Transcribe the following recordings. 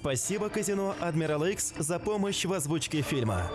Спасибо казино Адмирал X за помощь в озвучке фильма.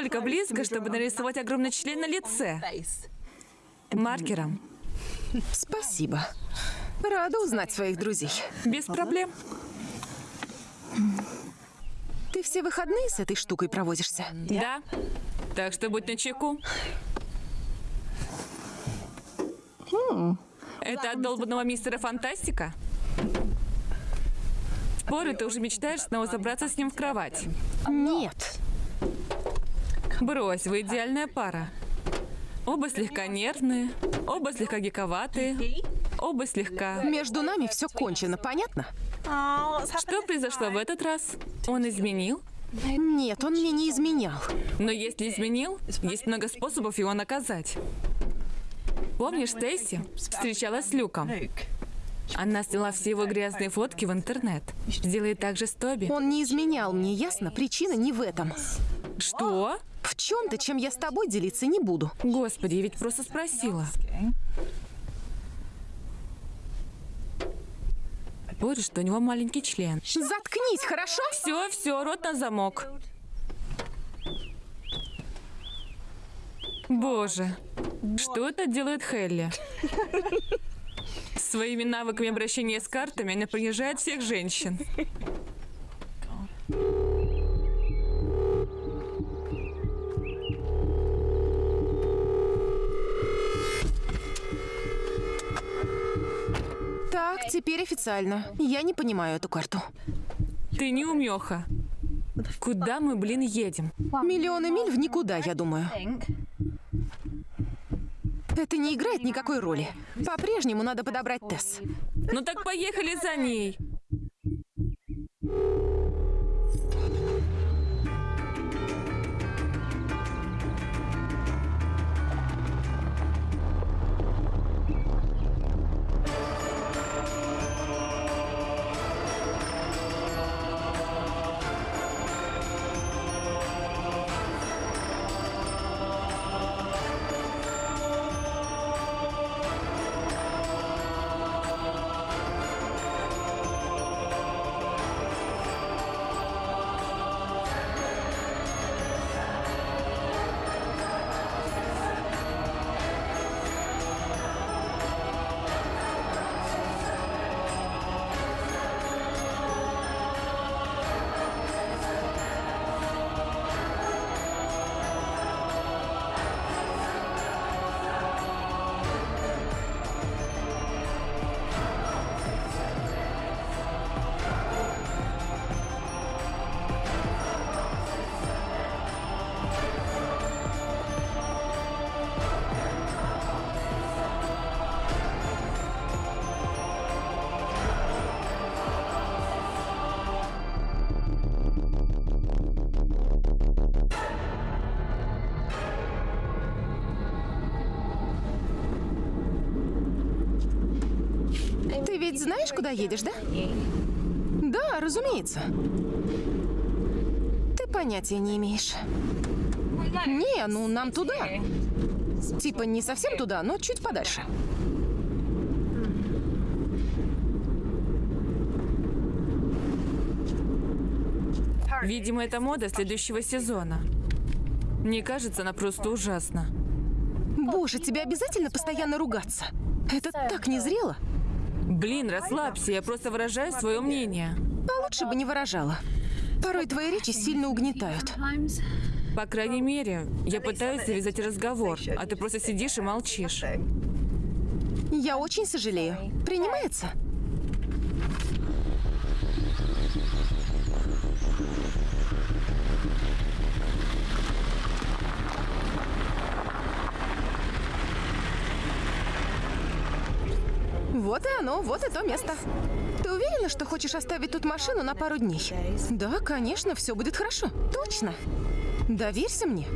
Настолько близко, чтобы нарисовать огромный член на лице. Маркером. Спасибо. Рада узнать своих друзей. Без проблем. Ты все выходные с этой штукой проводишься? Да. Так что будь начеку. Это от долбанного мистера Фантастика? Спорю, ты уже мечтаешь снова забраться с ним в кровать. Нет. Брось, вы идеальная пара. Оба слегка нервные, оба слегка гиковатые, оба слегка... Между нами все кончено, понятно? Что произошло в этот раз? Он изменил? Нет, он мне не изменял. Но если изменил, есть много способов его наказать. Помнишь, Стейси встречалась с Люком? Она сняла все его грязные фотки в интернет. Сделай так же с Тоби. Он не изменял мне, ясно? Причина не в этом. Что? В чем-то, чем я с тобой делиться не буду. Господи, я ведь просто спросила. Спорю, что у него маленький член. Заткнись, хорошо? Все, все, рот на замок. Боже, что это делает Хелли? Своими навыками обращения с картами она принижает всех женщин. Так, теперь официально. Я не понимаю эту карту. Ты не умеха. Куда мы, блин, едем? Миллионы миль в никуда, я думаю. Это не играет никакой роли. По-прежнему надо подобрать Тесс. Ну так поехали за ней. Куда едешь, да? Да, разумеется. Ты понятия не имеешь. Не, ну нам туда. Типа не совсем туда, но чуть подальше. Видимо, это мода следующего сезона. Мне кажется, она просто ужасна. Боже, тебе обязательно постоянно ругаться? Это так незрело. Блин, расслабься, я просто выражаю свое мнение. А лучше бы не выражала. Порой твои речи сильно угнетают. По крайней мере, я пытаюсь завязать разговор, а ты просто сидишь и молчишь. Я очень сожалею. Принимается? Вот и оно, вот и то место. Ты уверена, что хочешь оставить тут машину на пару дней? Да, конечно, все будет хорошо. Точно. Доверься мне.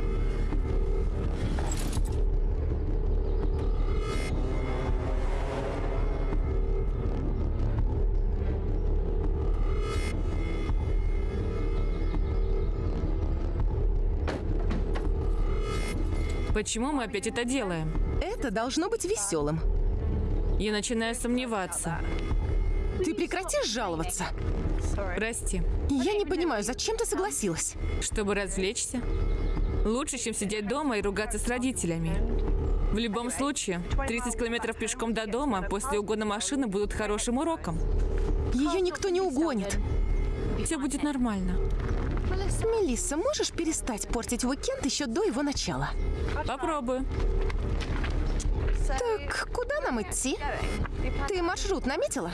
Почему мы опять это делаем? Это должно быть веселым. Я начинаю сомневаться. Ты прекратишь жаловаться? Прости. Я не понимаю, зачем ты согласилась? Чтобы развлечься? Лучше, чем сидеть дома и ругаться с родителями. В любом случае, 30 километров пешком до дома после угона машины будут хорошим уроком. Ее никто не угонит. Все будет нормально. Мелисса, можешь перестать портить уикенд еще до его начала? Попробую. Так, куда нам идти? Ты маршрут наметила?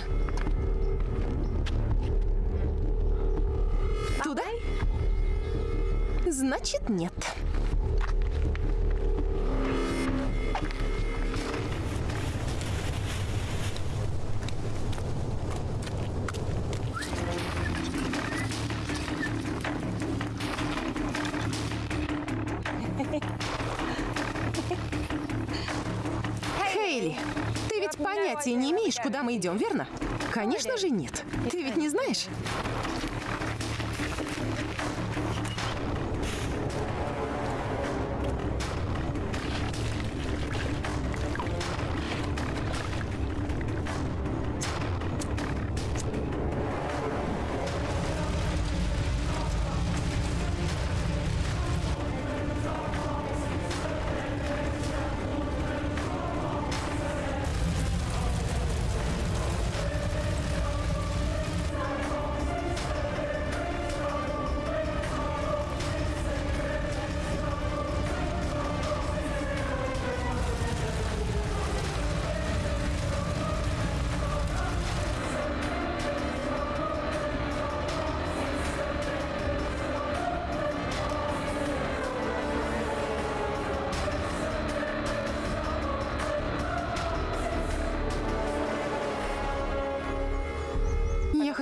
Туда? Значит, нет. Хейли, имеешь, куда мы идем, верно? Конечно же нет. Ты ведь не знаешь?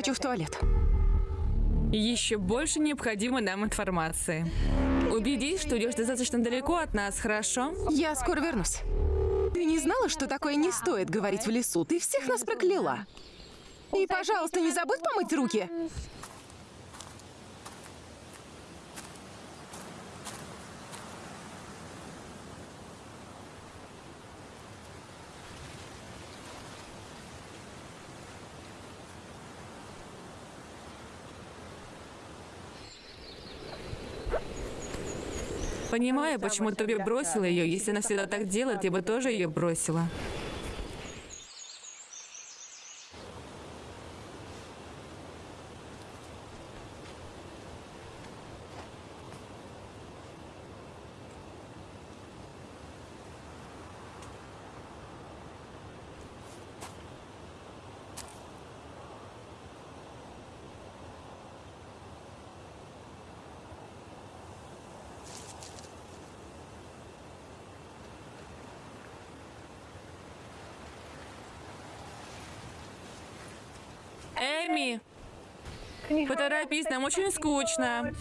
Хочу в туалет. Еще больше необходимой нам информации. Убедись, что идешь достаточно далеко от нас, хорошо? Я скоро вернусь. Ты не знала, что такое не стоит говорить в лесу? Ты всех нас прокляла. И, пожалуйста, не забудь помыть руки. Понимаю, почему Тоби бросила ее. Если она всегда так делает, я бы тоже ее бросила. Эми! Поторопись, нам очень скучно.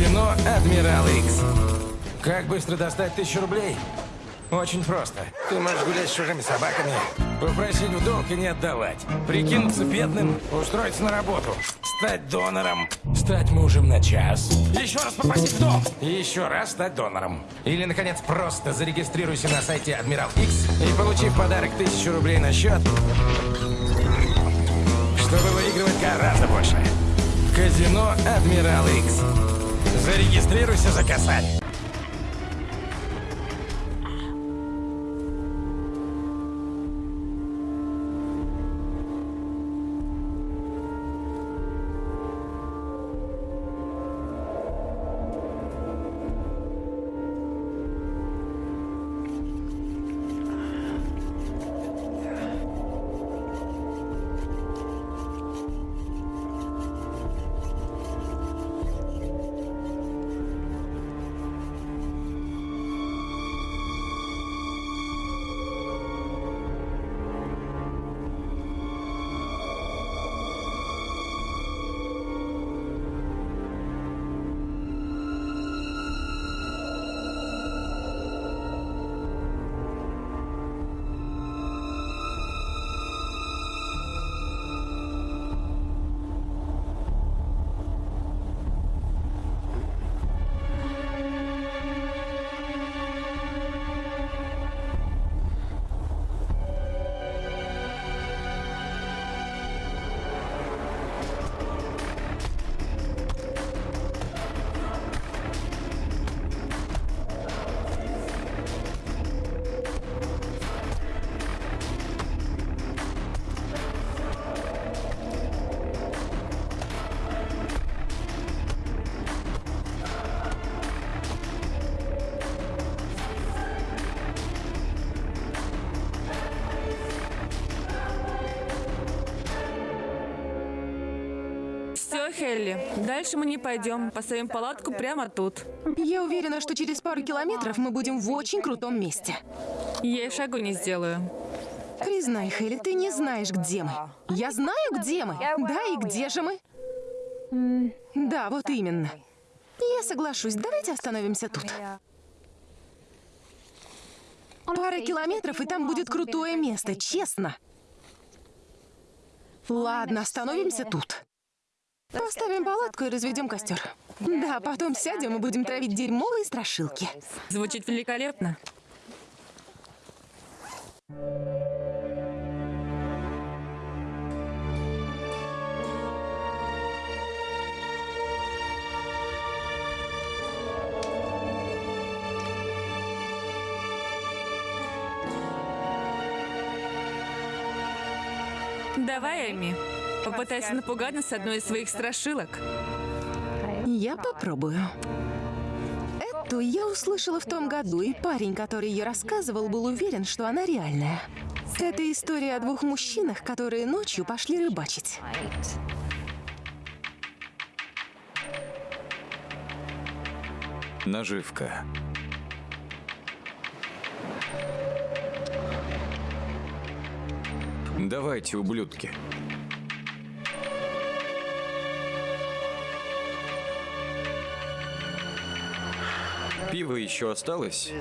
Казино Адмирал Икс. Как быстро достать тысячу рублей? Очень просто. Ты можешь гулять с чужими собаками, попросить в долг и не отдавать, прикинуться бедным, устроиться на работу, стать донором, стать мужем на час, еще раз попросить в долг, и еще раз стать донором. Или, наконец, просто зарегистрируйся на сайте Адмирал Икс и получи в подарок тысячу рублей на счет, чтобы выигрывать гораздо больше. Казино Адмирал Икс. Зарегистрируйся за косарь. Дальше мы не пойдем. Поставим палатку прямо тут. Я уверена, что через пару километров мы будем в очень крутом месте. Я и шагу не сделаю. Признай, Хелли, ты не знаешь, где мы. Я знаю, где мы. Да, и где же мы? Да, вот именно. Я соглашусь. Давайте остановимся тут. Пара километров, и там будет крутое место, честно. Ладно, остановимся тут. Поставим палатку и разведем костер. Да, потом сядем и будем травить дерьмовые страшилки. Звучит великолепно. Давай, Эми, попытайся напугать нас одной из своих страшилок. Я попробую. Эту я услышала в том году, и парень, который ее рассказывал, был уверен, что она реальная. Это история о двух мужчинах, которые ночью пошли рыбачить. Наживка. Давайте, ублюдки. Пиво еще осталось?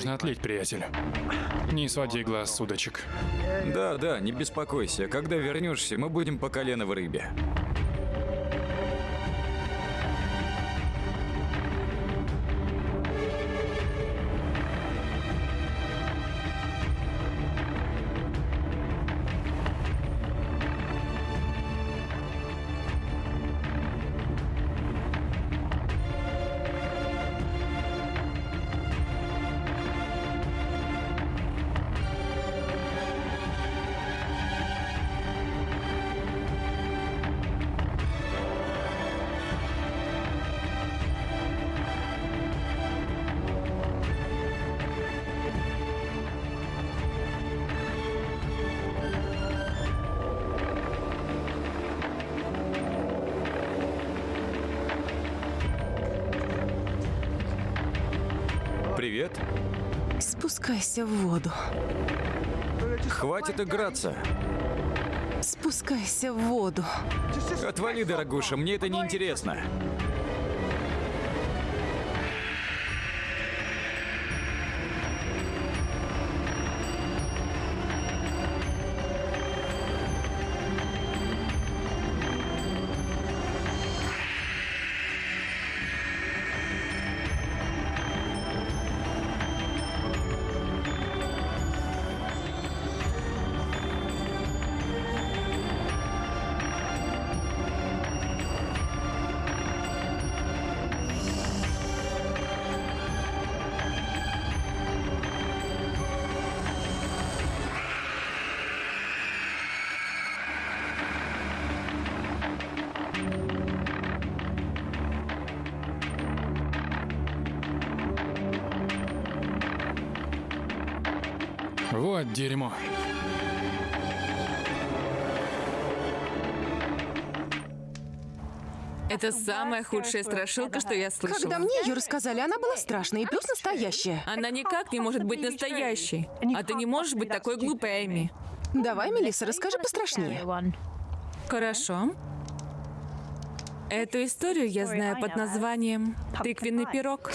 Нужно отлить, приятель. Не своди глаз с удочек. Да, да, не беспокойся. Когда вернешься, мы будем по колено в рыбе. Привет. Спускайся в воду. Хватит играться. Спускайся в воду. Отвали, дорогуша, мне это не интересно. Это самая худшая страшилка, что я слышала. Когда мне ее рассказали, она была страшная и плюс настоящая. Она никак не может быть настоящей. А ты не можешь быть такой глупой, Эми. Давай, Мелисса, расскажи пострашнее. Хорошо. Эту историю я знаю под названием «Тыквенный пирог».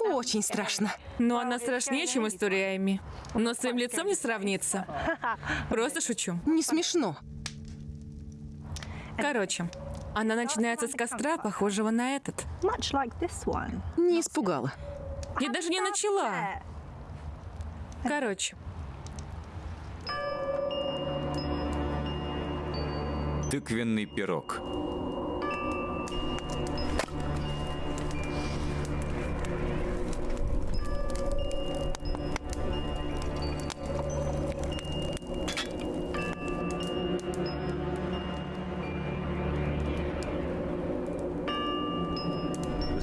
Очень страшно. Но она страшнее, чем история Эми. Но своим лицом не сравнится. Просто шучу. Не смешно. Короче, она начинается с костра, похожего на этот. Не испугала. Я даже не начала. Короче, Тыквенный пирог.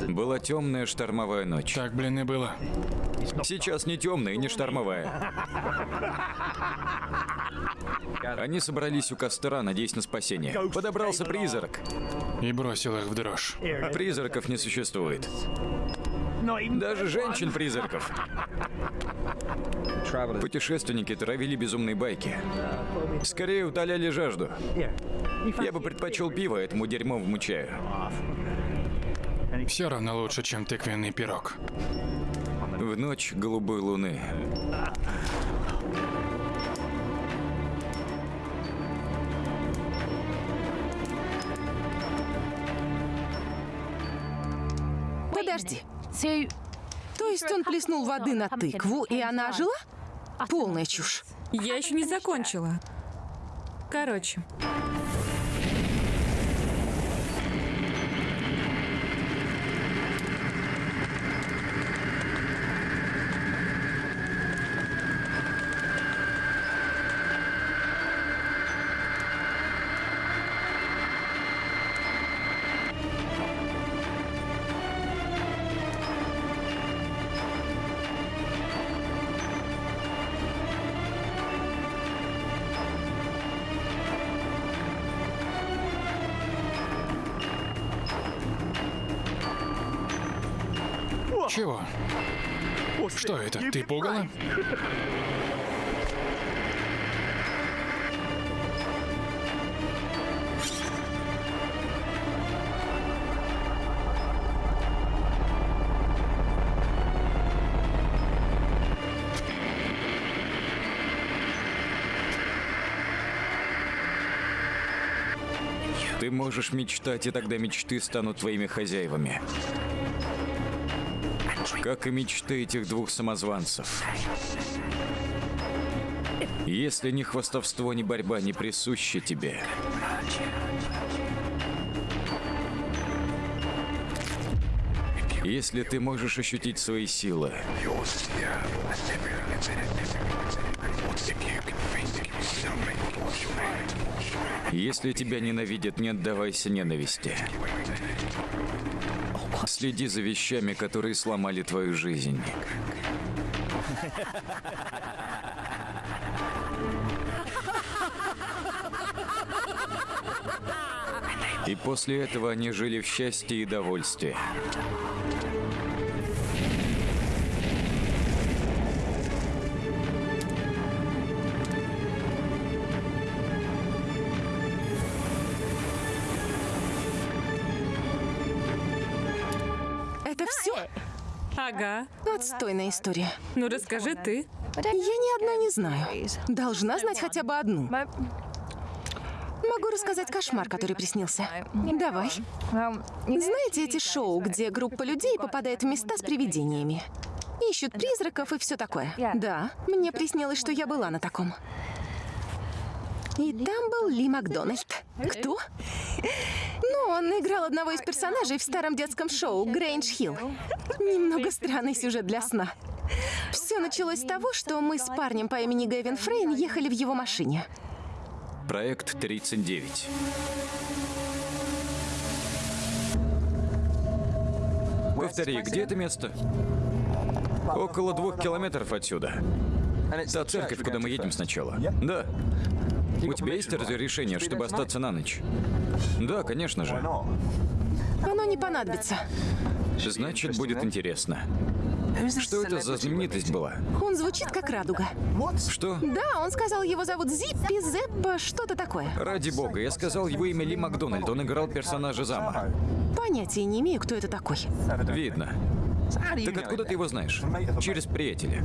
Была темная штормовая ночь. Так, блин, и было. Сейчас не темная и не штормовая. Они собрались у костра, надеясь на спасение. Подобрался призрак. И бросил их в дрожь. Призраков не существует. Даже женщин-призраков. Путешественники травили безумные байки. Скорее утоляли жажду. Я бы предпочел пиво этому дерьмовому чаю. Все равно лучше, чем тыквенный пирог. В ночь голубой луны. Подожди. То есть он плеснул воды на тыкву, и она ожила? Полная чушь. я еще не закончила. Короче, Ты пугала? Ты можешь мечтать, и тогда мечты станут твоими хозяевами. Как и мечты этих двух самозванцев. Если ни хвастовство, ни борьба не присущи тебе, если ты можешь ощутить свои силы, если тебя ненавидят, не отдавайся ненависти. Следи за вещами, которые сломали твою жизнь. И после этого они жили в счастье и довольстве. Это все? Ага. Отстойная история. Ну расскажи ты. Я ни одной не знаю. Должна знать хотя бы одну. Могу рассказать кошмар, который приснился. Давай. Знаете эти шоу, где группа людей попадает в места с привидениями? Ищут призраков и все такое. Да, мне приснилось, что я была на таком. И там был Ли Макдональд. Кто? Ну, он играл одного из персонажей в старом детском шоу «Грейндж Хилл». Немного странный сюжет для сна. Все началось с того, что мы с парнем по имени Гэвин Фрейн ехали в его машине. Проект 39. Повтори, где это место? Около двух километров отсюда. Та церковь, куда мы едем сначала. Да. У тебя есть разрешение, чтобы остаться на ночь? Да, конечно же. Оно не понадобится. Значит, будет интересно. Что это за знаменитость была? Он звучит как радуга. Что? Да, он сказал, его зовут Зиппи, Зеппа, что-то такое. Ради бога, я сказал его имя Ли Макдональд, он играл персонажа зама. Понятия не имею, кто это такой. Видно. Так откуда ты его знаешь? Через приятеля.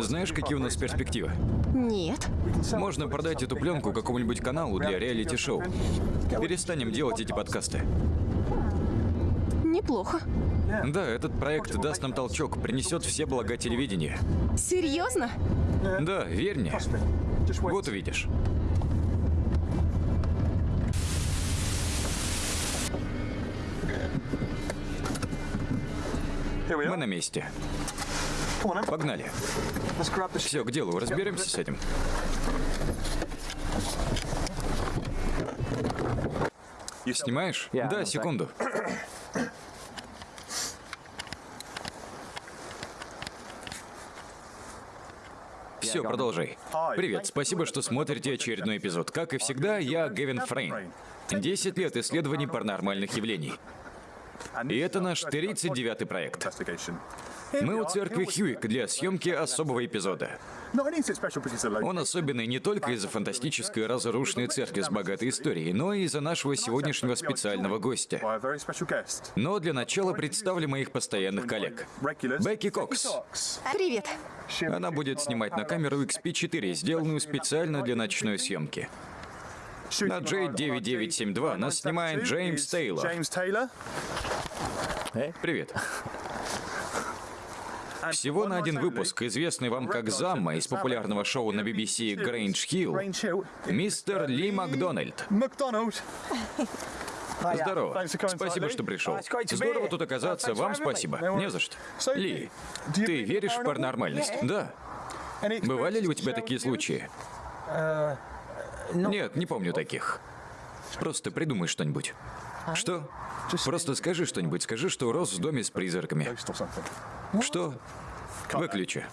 Знаешь, какие у нас перспективы? Нет. Можно продать эту пленку какому-нибудь каналу для реалити-шоу. Перестанем делать эти подкасты. Неплохо. Да, этот проект даст нам толчок, принесет все блага телевидения. Серьезно? Да, верь мне. Вот увидишь. Мы на месте. Погнали. Все, к делу, разберемся с этим. Снимаешь? Да, секунду. Все, продолжай. Привет, спасибо, что смотрите очередной эпизод. Как и всегда, я Гевин Фрейн. 10 лет исследований паранормальных явлений. И это наш 39-й проект. Мы у церкви Хьюик для съемки особого эпизода. Он особенный не только из-за фантастической разрушенной церкви с богатой историей, но и из-за нашего сегодняшнего специального гостя. Но для начала представлю моих постоянных коллег. Бекки Кокс. Привет. Она будет снимать на камеру XP4, сделанную специально для ночной съемки. На J9972 нас снимает Джеймс Тейлор. Привет. Всего на один выпуск, известный вам как Замма из популярного шоу на BBC Грейндж Хилл, мистер Ли Макдональд. Здорово. Спасибо, что пришел. Здорово тут оказаться. Вам спасибо. Не за что. Ли, ты веришь в паранормальность? Да. Бывали ли у тебя такие случаи? Нет, не помню таких. Просто придумай что-нибудь. Что? Просто скажи что-нибудь. Скажи, что рос в доме с призраками. Что? Выключи.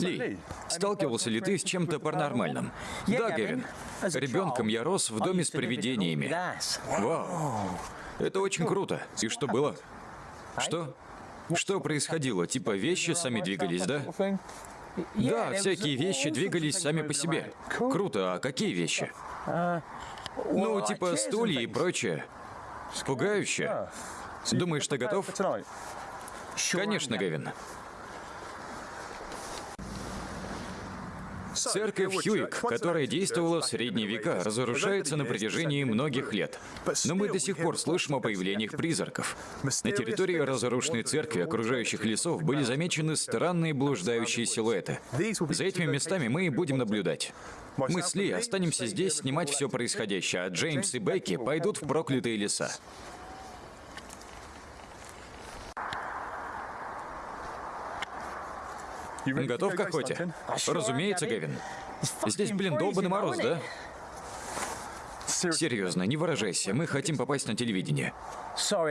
Ли, сталкивался ли ты с чем-то паранормальным? Да, Гевин. Ребенком я рос в доме с привидениями. Вау. Это очень круто. И что было? Что? Что происходило? Типа вещи сами двигались, да? Да, всякие вещи двигались сами по себе. Круто, а какие вещи? Ну, типа стулья и прочее. Пугающе. Думаешь, ты готов? Конечно, Гевин. Церковь Хьюик, которая действовала в средние века, разрушается на протяжении многих лет. Но мы до сих пор слышим о появлениях призраков. На территории разрушенной церкви окружающих лесов были замечены странные блуждающие силуэты. За этими местами мы и будем наблюдать. Мы с Ли останемся здесь снимать все происходящее, а Джеймс и Бекки пойдут в проклятые леса. Готов к охоте? Разумеется, Гевин. Здесь, блин, долбанный мороз, да? Серьезно, не выражайся. Мы хотим попасть на телевидение.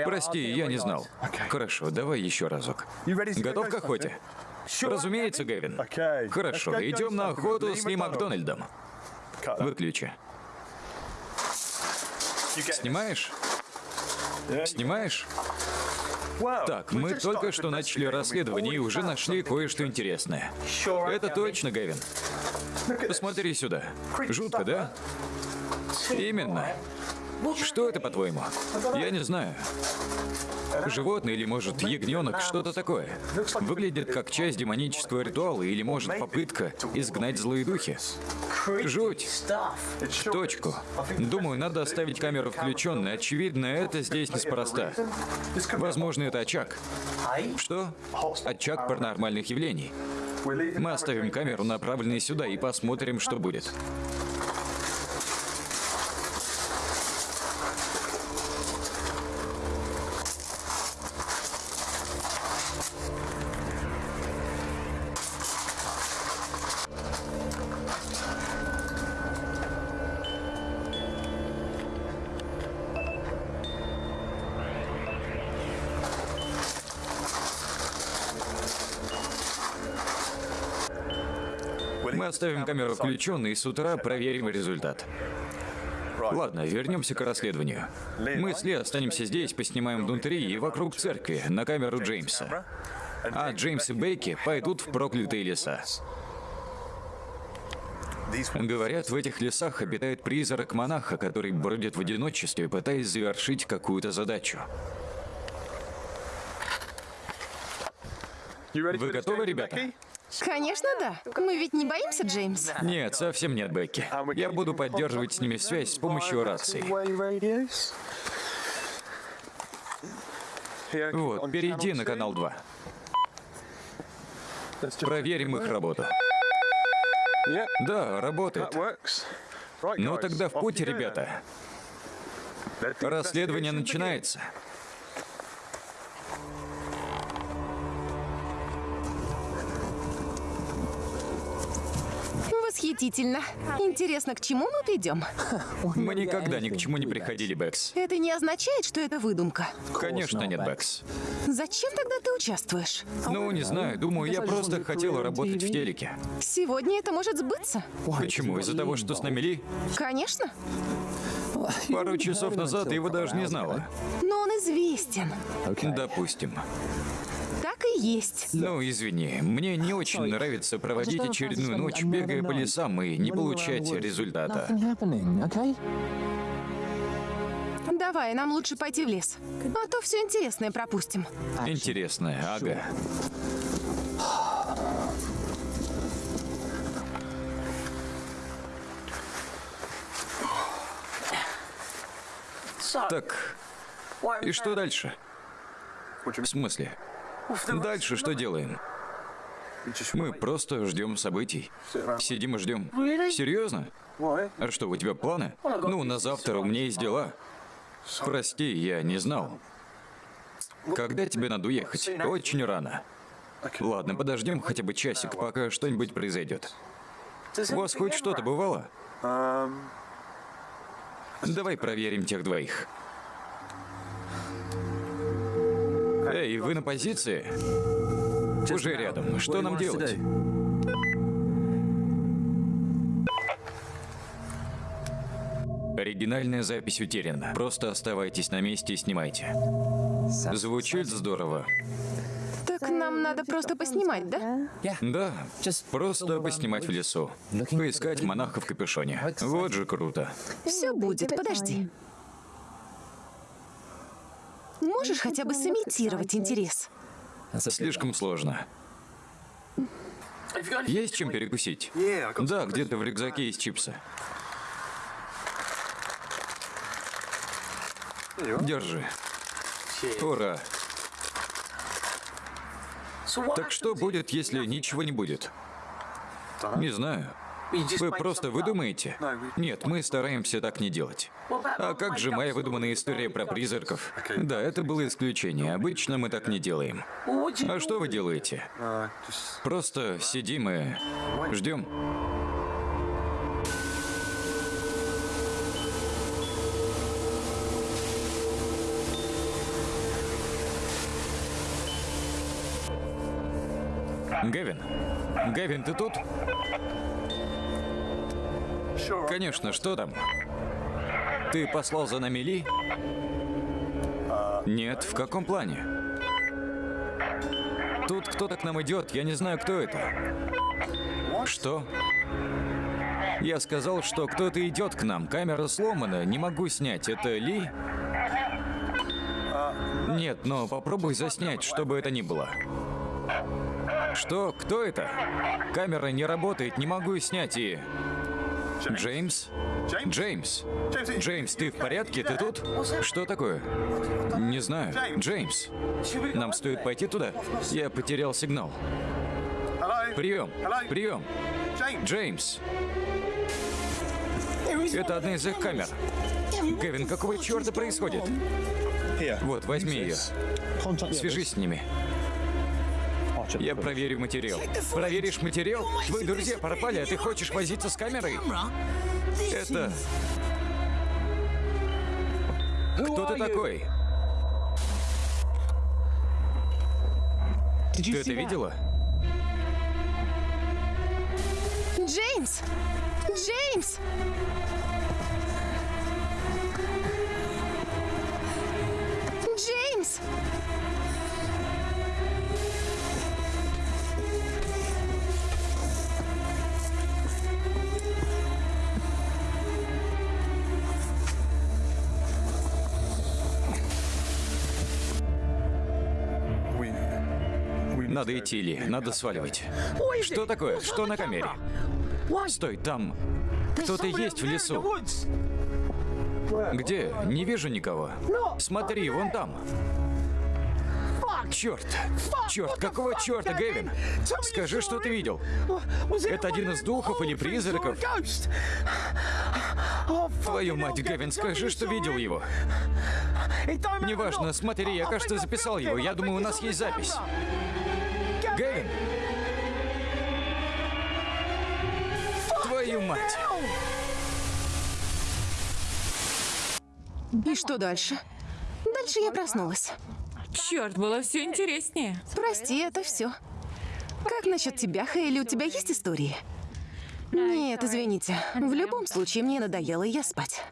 Прости, я не знал. Хорошо, давай еще разок. Готов к охоте? Разумеется, Гевин. Хорошо, идем на охоту с Ли Макдональдом. Выключи. Снимаешь? Снимаешь? Так, мы только что начали расследование и уже нашли кое-что интересное. Это точно, Гевин. Посмотри сюда. Жутко, да? Именно. Что это, по-твоему? Я не знаю. Животное или, может, ягненок, что-то такое. Выглядит как часть демонического ритуала или, может, попытка изгнать злые духи. Жуть. Точку. Думаю, надо оставить камеру включенной. Очевидно, это здесь неспроста. Возможно, это очаг. Что? Очаг паранормальных явлений. Мы оставим камеру, направленной сюда, и посмотрим, что будет. Мы оставим камеру включенной и с утра проверим результат. Ладно, вернемся к расследованию. Мы с Ли останемся здесь, поснимаем внутри и вокруг церкви на камеру Джеймса. А Джеймс и Бейки пойдут в проклятые леса. Говорят, в этих лесах обитает призрак монаха, который бродит в одиночестве, пытаясь завершить какую-то задачу. Вы готовы, ребята? Конечно, да. Мы ведь не боимся, Джеймс? Нет, совсем нет, Бекки. Я буду поддерживать с ними связь с помощью рации. Вот, перейди на канал 2. Проверим их работу. Да, работает. Ну тогда в путь, ребята. Расследование начинается. Восхитительно. Интересно, к чему мы придем? Мы никогда ни к чему не приходили, Бэкс. Это не означает, что это выдумка. Конечно, нет, Бэкс. Зачем тогда ты участвуешь? Ну, не знаю, думаю, я просто хотела работать в телеке. Сегодня это может сбыться. Почему? Из-за того, что с нами Ли? Конечно. Пару часов назад ты его даже не знала. Но он известен. Допустим. Так и есть. Ну, извини, мне не очень нравится проводить очередную ночь, бегая по лесам и не получать результата. Давай, нам лучше пойти в лес. А то все интересное пропустим. Интересно, ага. Так, и что дальше? В смысле? Дальше что делаем? Мы просто ждем событий. Сидим и ждем. Серьезно? А что, у тебя планы? Ну, на завтра у меня есть дела. Прости, я не знал. Когда тебе надо уехать? Очень рано. Ладно, подождем хотя бы часик, пока что-нибудь произойдет. У вас хоть что-то бывало? Давай проверим тех двоих. Эй, вы на позиции? Уже рядом. Что нам делать? Оригинальная запись утеряна. Просто оставайтесь на месте и снимайте. Звучит здорово. Так нам надо просто поснимать, да? Да, просто поснимать в лесу. Поискать монаха в капюшоне. Вот же круто. Все будет, подожди. Можешь хотя бы сымитировать интерес? Слишком сложно. Есть чем перекусить? Да, где-то в рюкзаке есть чипсы. Держи. Ура. Так что будет, если ничего не будет? Не знаю. Вы просто выдумаете? Нет, мы стараемся так не делать. А как же моя выдуманная история про призраков? Да, это было исключение. Обычно мы так не делаем. А что вы делаете? Просто сидим и ждем. Гевин? Гевин, ты тут? Конечно, что там? Ты послал за нами Ли? Нет, в каком плане? Тут кто-то к нам идет, я не знаю, кто это. Что? Я сказал, что кто-то идет к нам. Камера сломана, не могу снять. Это Ли? Нет, но попробуй заснять, что бы это ни было. Что? Кто это? Камера не работает, не могу снять и... Джеймс? Джеймс? Джеймс, ты в порядке? Ты тут? Что такое? Не знаю. Джеймс, нам стоит пойти туда? Я потерял сигнал. Прием! Прием! Джеймс! Это одна из их камер. Кевин, какого черта происходит? Вот, возьми ее. Свяжись с ними. Я проверю материал. Проверишь материал? Твои друзья пропали, а ты хочешь возиться с камерой? Это... Кто ты такой? Ты это видела? Джеймс! Джеймс! Джеймс! Надо идти, Ли. Надо сваливать. Что такое? Что на камере? Стой, там... Кто-то есть в лесу. Где? Не вижу никого. Смотри, вон там. Черт! Черт, какого черта, Гэвин? Скажи, что ты видел. Это один из духов или призраков? Твою мать, Гэвин, скажи, что видел его. Неважно, смотри, я, кажется, записал его. Я думаю, у нас есть запись. Твою мать! И что дальше? Дальше я проснулась. Черт, было все интереснее. Прости, это все. Как насчет тебя, Хейли? У тебя есть истории? Нет, извините. В любом случае, мне надоело, и я спать.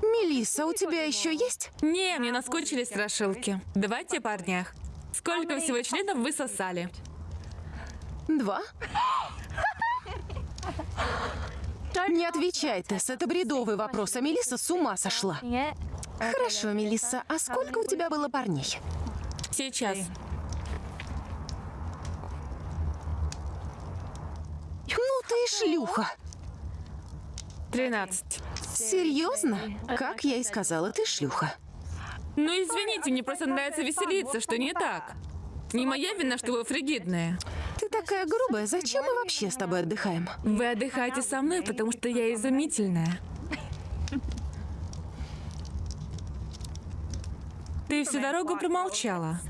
Мелисса, у тебя еще есть? Не, мне наскучили страшилки. Давайте о парнях. Сколько всего членов вы сосали? Два? Не отвечай, Тесс, это бредовый вопрос, а Мелисса с ума сошла. Хорошо, Мелисса, а сколько у тебя было парней? Сейчас. Ну ты и шлюха. 13. Серьезно? Как я и сказала, ты шлюха. Ну извините, мне просто нравится веселиться, что не так. Не моя вина, что вы фригидные. Ты такая грубая, зачем мы вообще с тобой отдыхаем? Вы отдыхаете со мной, потому что я изумительная. Ты всю дорогу промолчала.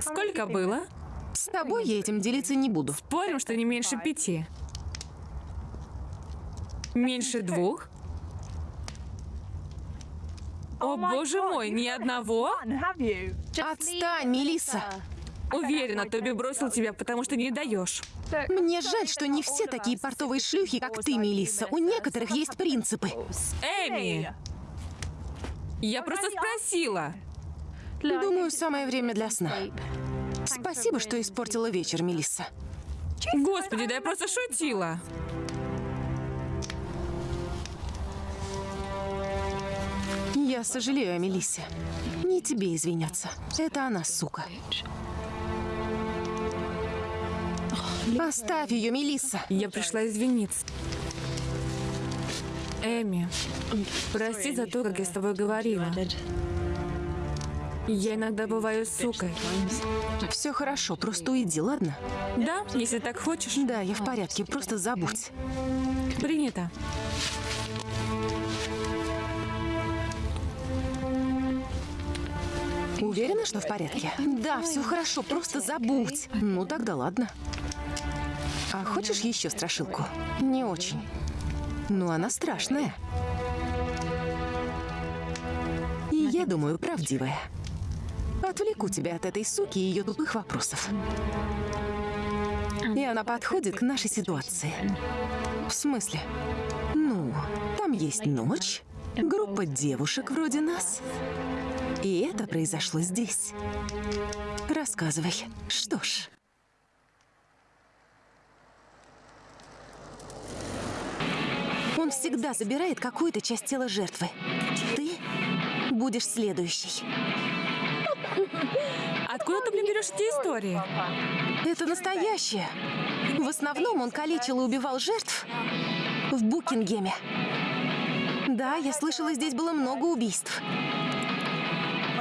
Сколько было? С тобой я этим делиться не буду. Спорим, что не меньше пяти. Меньше двух? О, боже мой, ни одного? Отстань, Мелисса. Уверена, Тоби бросил тебя, потому что не даешь. Мне жаль, что не все такие портовые шлюхи, как ты, Мелисса. У некоторых есть принципы. Эми! Я просто спросила. Думаю, самое время для сна. Спасибо, что испортила вечер, Мелисса. Господи, да я просто шутила. Я сожалею о Мелиссе. Не тебе извиняться. Это она, сука. Оставь ее, Мелисса. Я пришла извиниться. Эми, прости за то, как я с тобой говорила. Я иногда бываю сукой. Все хорошо, просто уйди, ладно? Да, если так хочешь. Да, я в порядке, просто забудь. Принято. Уверена, что в порядке? Да, все хорошо, просто забудь. Ну тогда ладно. А хочешь еще страшилку? Не очень. Ну, она страшная. И я думаю, правдивая. Отвлеку тебя от этой суки и ее тупых вопросов. И она подходит к нашей ситуации. В смысле? Ну, там есть ночь, группа девушек вроде нас. И это произошло здесь. Рассказывай. Что ж. Он всегда забирает какую-то часть тела жертвы. Ты будешь следующей. Откуда ты мне берешь эти истории? Это настоящее. В основном он калечил и убивал жертв в Букингеме. Да, я слышала, здесь было много убийств.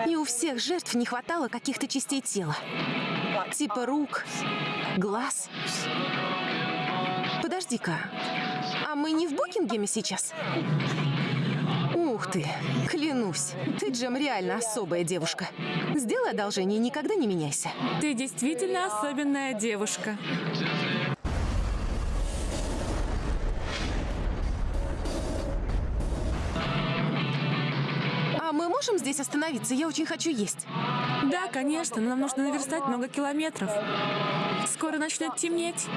И у всех жертв не хватало каких-то частей тела. Типа рук, глаз. Подожди-ка, а мы не в Букингеме сейчас? Ух ты, клянусь, ты, Джем, реально особая девушка. Сделай одолжение и никогда не меняйся. Ты действительно особенная девушка. А мы можем здесь остановиться? Я очень хочу есть. Да, конечно, но нам нужно наверстать много километров. Скоро начнет темнеть.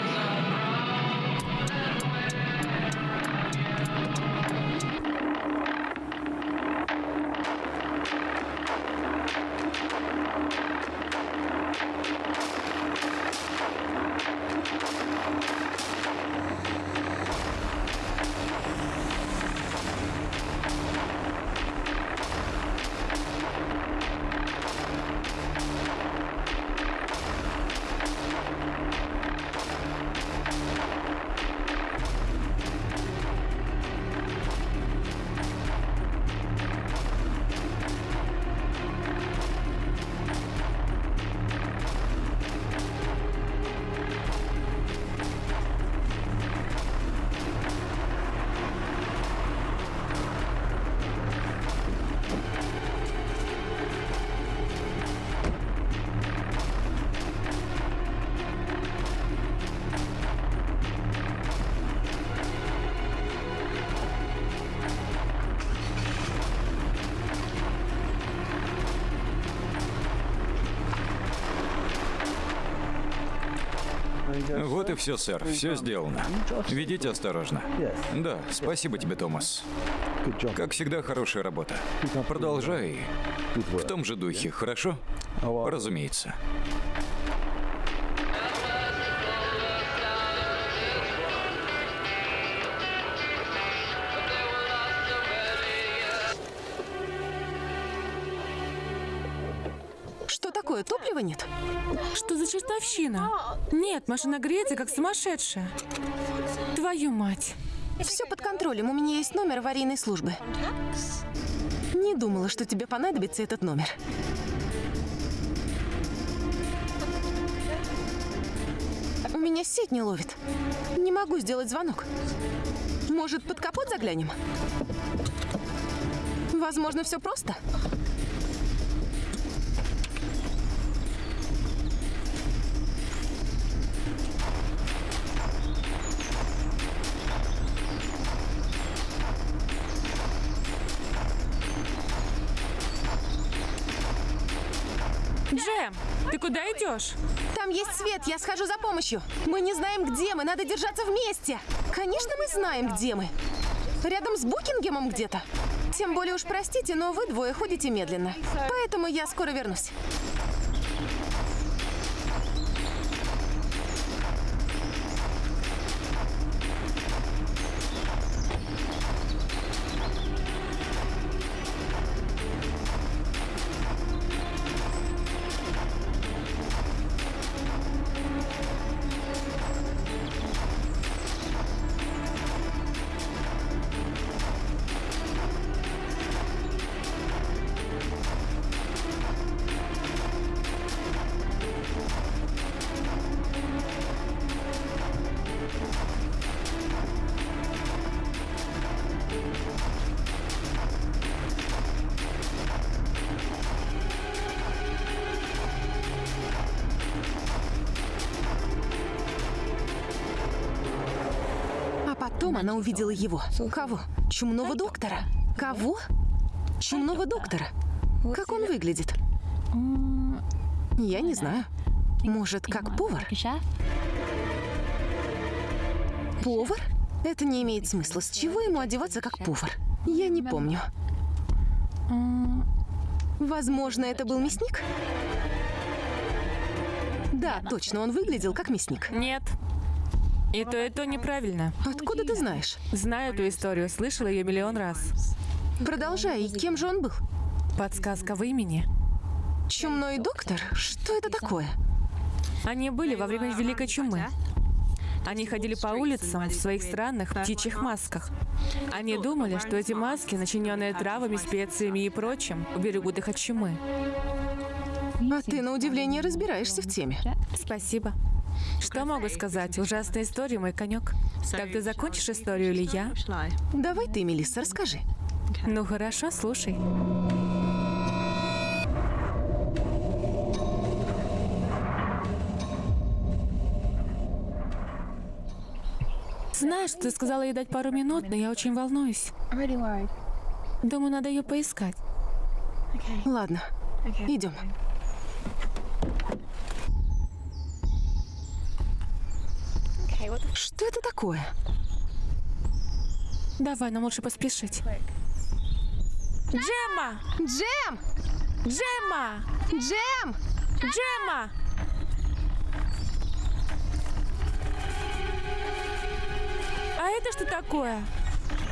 Вот и все, сэр. Все сделано. Ведите осторожно. Да, спасибо тебе, Томас. Как всегда, хорошая работа. Продолжай в том же духе, хорошо? Разумеется. Что за чертовщина? Нет, машина греется, как сумасшедшая. Твою мать. Все под контролем. У меня есть номер аварийной службы. Не думала, что тебе понадобится этот номер. У меня сеть не ловит. Не могу сделать звонок. Может, под капот заглянем? Возможно, все просто. Идешь? Там есть свет, я схожу за помощью. Мы не знаем, где мы, надо держаться вместе. Конечно, мы знаем, где мы. Рядом с Букингемом где-то. Тем более уж простите, но вы двое ходите медленно. Поэтому я скоро вернусь. Она увидела его. Кого? Чумного доктора. Кого? Чумного доктора. Как он выглядит? Я не знаю. Может, как повар? Повар? Это не имеет смысла. С чего ему одеваться как повар? Я не помню. Возможно, это был мясник? Да, точно, он выглядел как мясник. Нет. И то, и то неправильно. Откуда ты знаешь? Знаю эту историю, слышала ее миллион раз. Продолжай, и кем же он был? Подсказка в имени. Чумной доктор? Что это такое? Они были во время Великой Чумы. Они ходили по улицам в своих странных птичьих масках. Они думали, что эти маски, начиненные травами, специями и прочим, уберегут их от чумы. А ты, на удивление, разбираешься в теме. Спасибо. Что могу сказать? Ужасная история, мой конек. Так ты закончишь историю или я? Давай ты, Мелисса, расскажи. Ну хорошо, слушай. Знаешь, ты сказала ей дать пару минут, но я очень волнуюсь. Думаю, надо ее поискать. Ладно, идем. Что это такое? Давай, нам лучше поспешить. Джемма! Джем! Джемма! Джем! Джемма! А это что такое?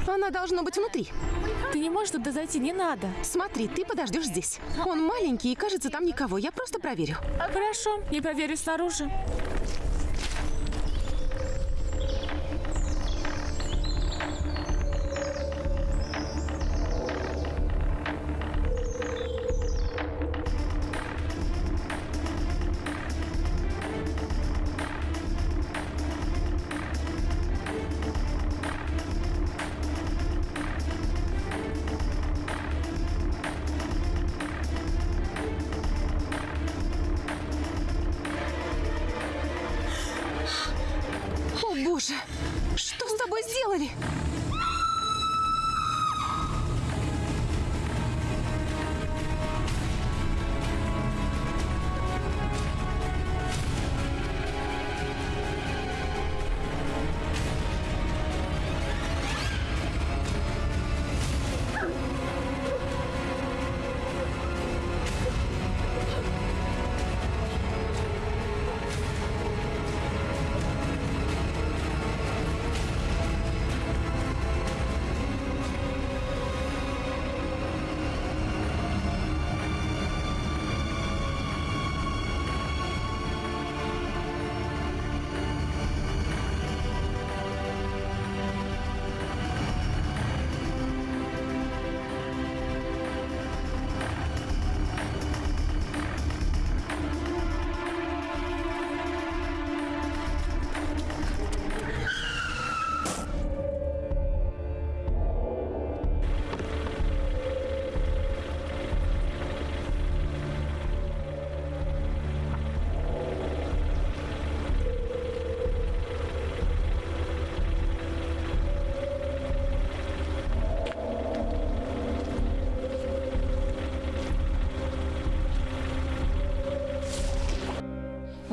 Она должно быть внутри. Ты не можешь туда зайти, не надо. Смотри, ты подождешь здесь. Он маленький и кажется там никого. Я просто проверю. Хорошо, я проверю снаружи.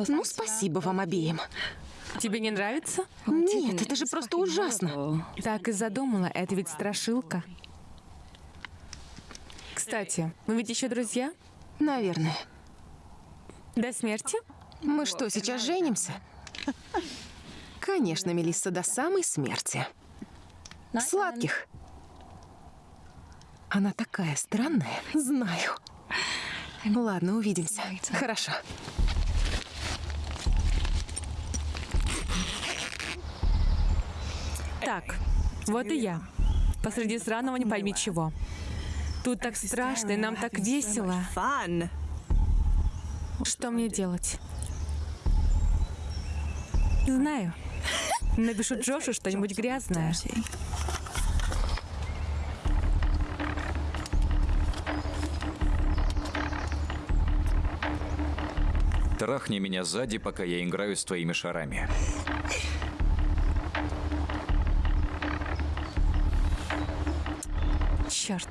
Ну, спасибо вам обеим. Тебе не нравится? Нет, это же просто ужасно. Так и задумала, это ведь страшилка. Кстати, мы ведь еще друзья? Наверное. До смерти? Мы что, сейчас женимся? Конечно, Мелисса, до самой смерти. Сладких. Она такая странная. Знаю. Ладно, увидимся. Хорошо. Так, вот и я. Посреди сраного не пойми чего. Тут так страшно, и нам так весело. Что мне делать? Знаю. Напишу Джошу что-нибудь грязное. Трахни меня сзади, пока я играю с твоими шарами. Черт.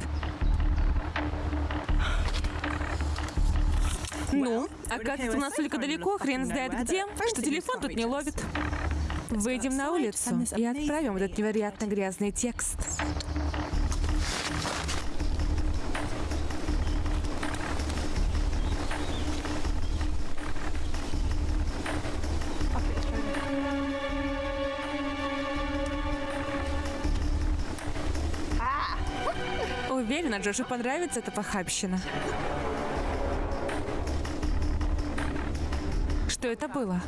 Ну, оказывается, у нас только далеко, хрен знает где, что телефон тут не ловит. Выйдем на улицу и отправим этот невероятно грязный текст. Уверена, Джошу понравится эта похабщина. Что это было?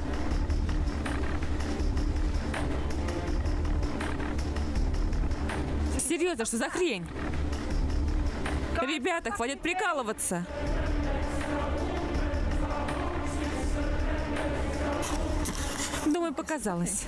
Серьезно, что за хрень? Ребята, хватит прикалываться. Думаю, показалось.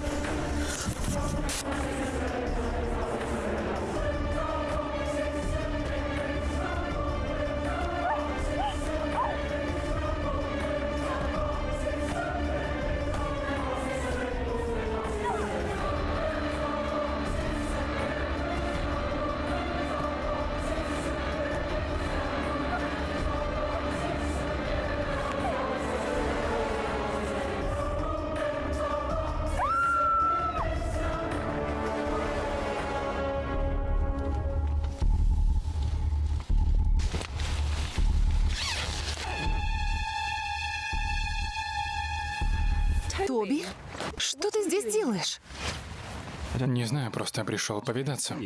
Не знаю, просто пришел повидаться.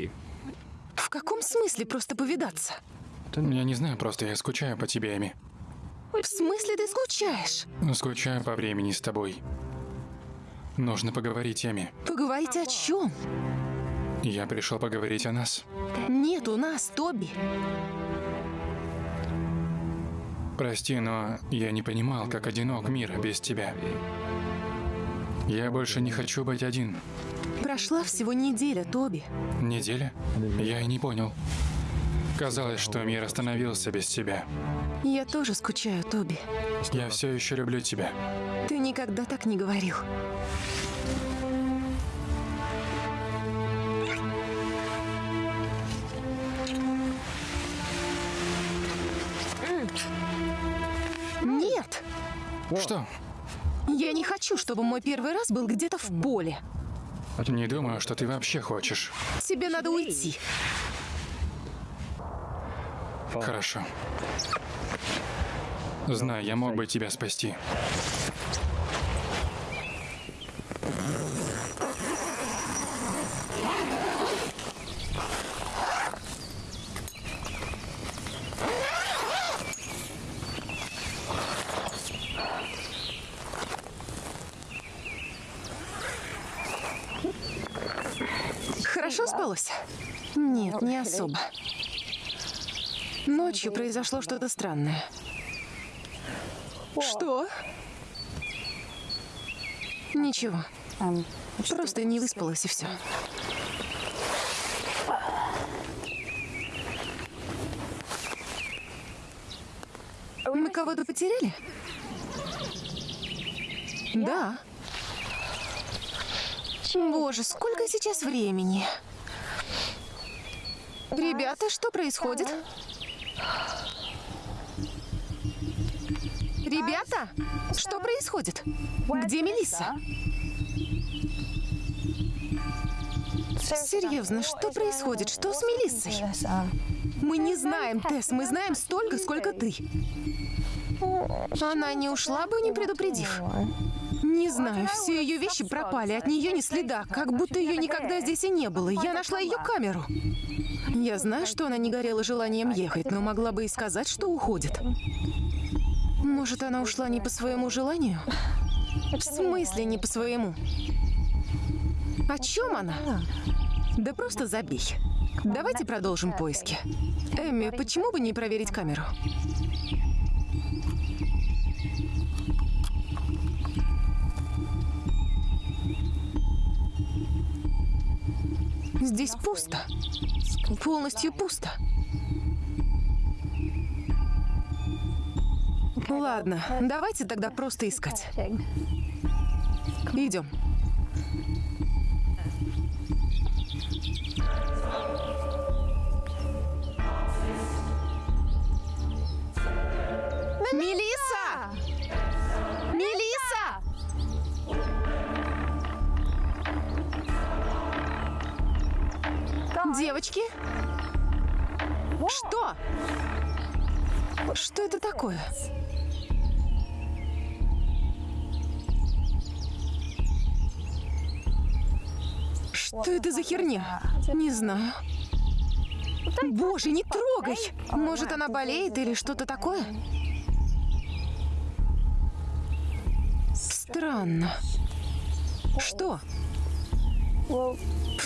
В каком смысле просто повидаться? Я не знаю, просто я скучаю по тебе, Эми. В смысле ты скучаешь? Скучаю по времени с тобой. Нужно поговорить, Эми. Поговорить о чем? Я пришел поговорить о нас. Нет у нас, Тоби. Прости, но я не понимал, как одинок мир без тебя. Я больше не хочу быть один. Прошла всего неделя, Тоби. Неделя? Я и не понял. Казалось, что мир остановился без тебя. Я тоже скучаю, Тоби. Я все еще люблю тебя. Ты никогда так не говорил. Нет, Что? я не хочу, чтобы мой первый раз был где-то в поле. Не думаю, что ты вообще хочешь. Тебе надо уйти. Хорошо. Знай, я мог бы тебя спасти. Хорошо спалось? Нет, не особо. Ночью произошло что-то странное. Что? Ничего. Просто не выспалась и все. Мы кого-то потеряли? Да. Боже, сколько сейчас времени? Ребята, что происходит? Ребята, что происходит? Где Мелисса? Серьезно, что происходит? Что с Мелиссой? Мы не знаем, Тесс, мы знаем столько, сколько ты. Она не ушла бы, не предупредив. Не знаю, все ее вещи пропали, от нее ни следа, как будто ее никогда здесь и не было. Я нашла ее камеру. Я знаю, что она не горела желанием ехать, но могла бы и сказать, что уходит. Может, она ушла не по своему желанию? В смысле не по своему? О чем она? Да просто забей. Давайте продолжим поиски. Эмми, почему бы не проверить камеру? Здесь пусто. Полностью пусто. Ладно, давайте тогда просто искать. Идем. Мелисса! Девочки? Что? Что это такое? Что это за херня? Не знаю. Боже, не трогай! Может, она болеет или что-то такое? Странно. Что?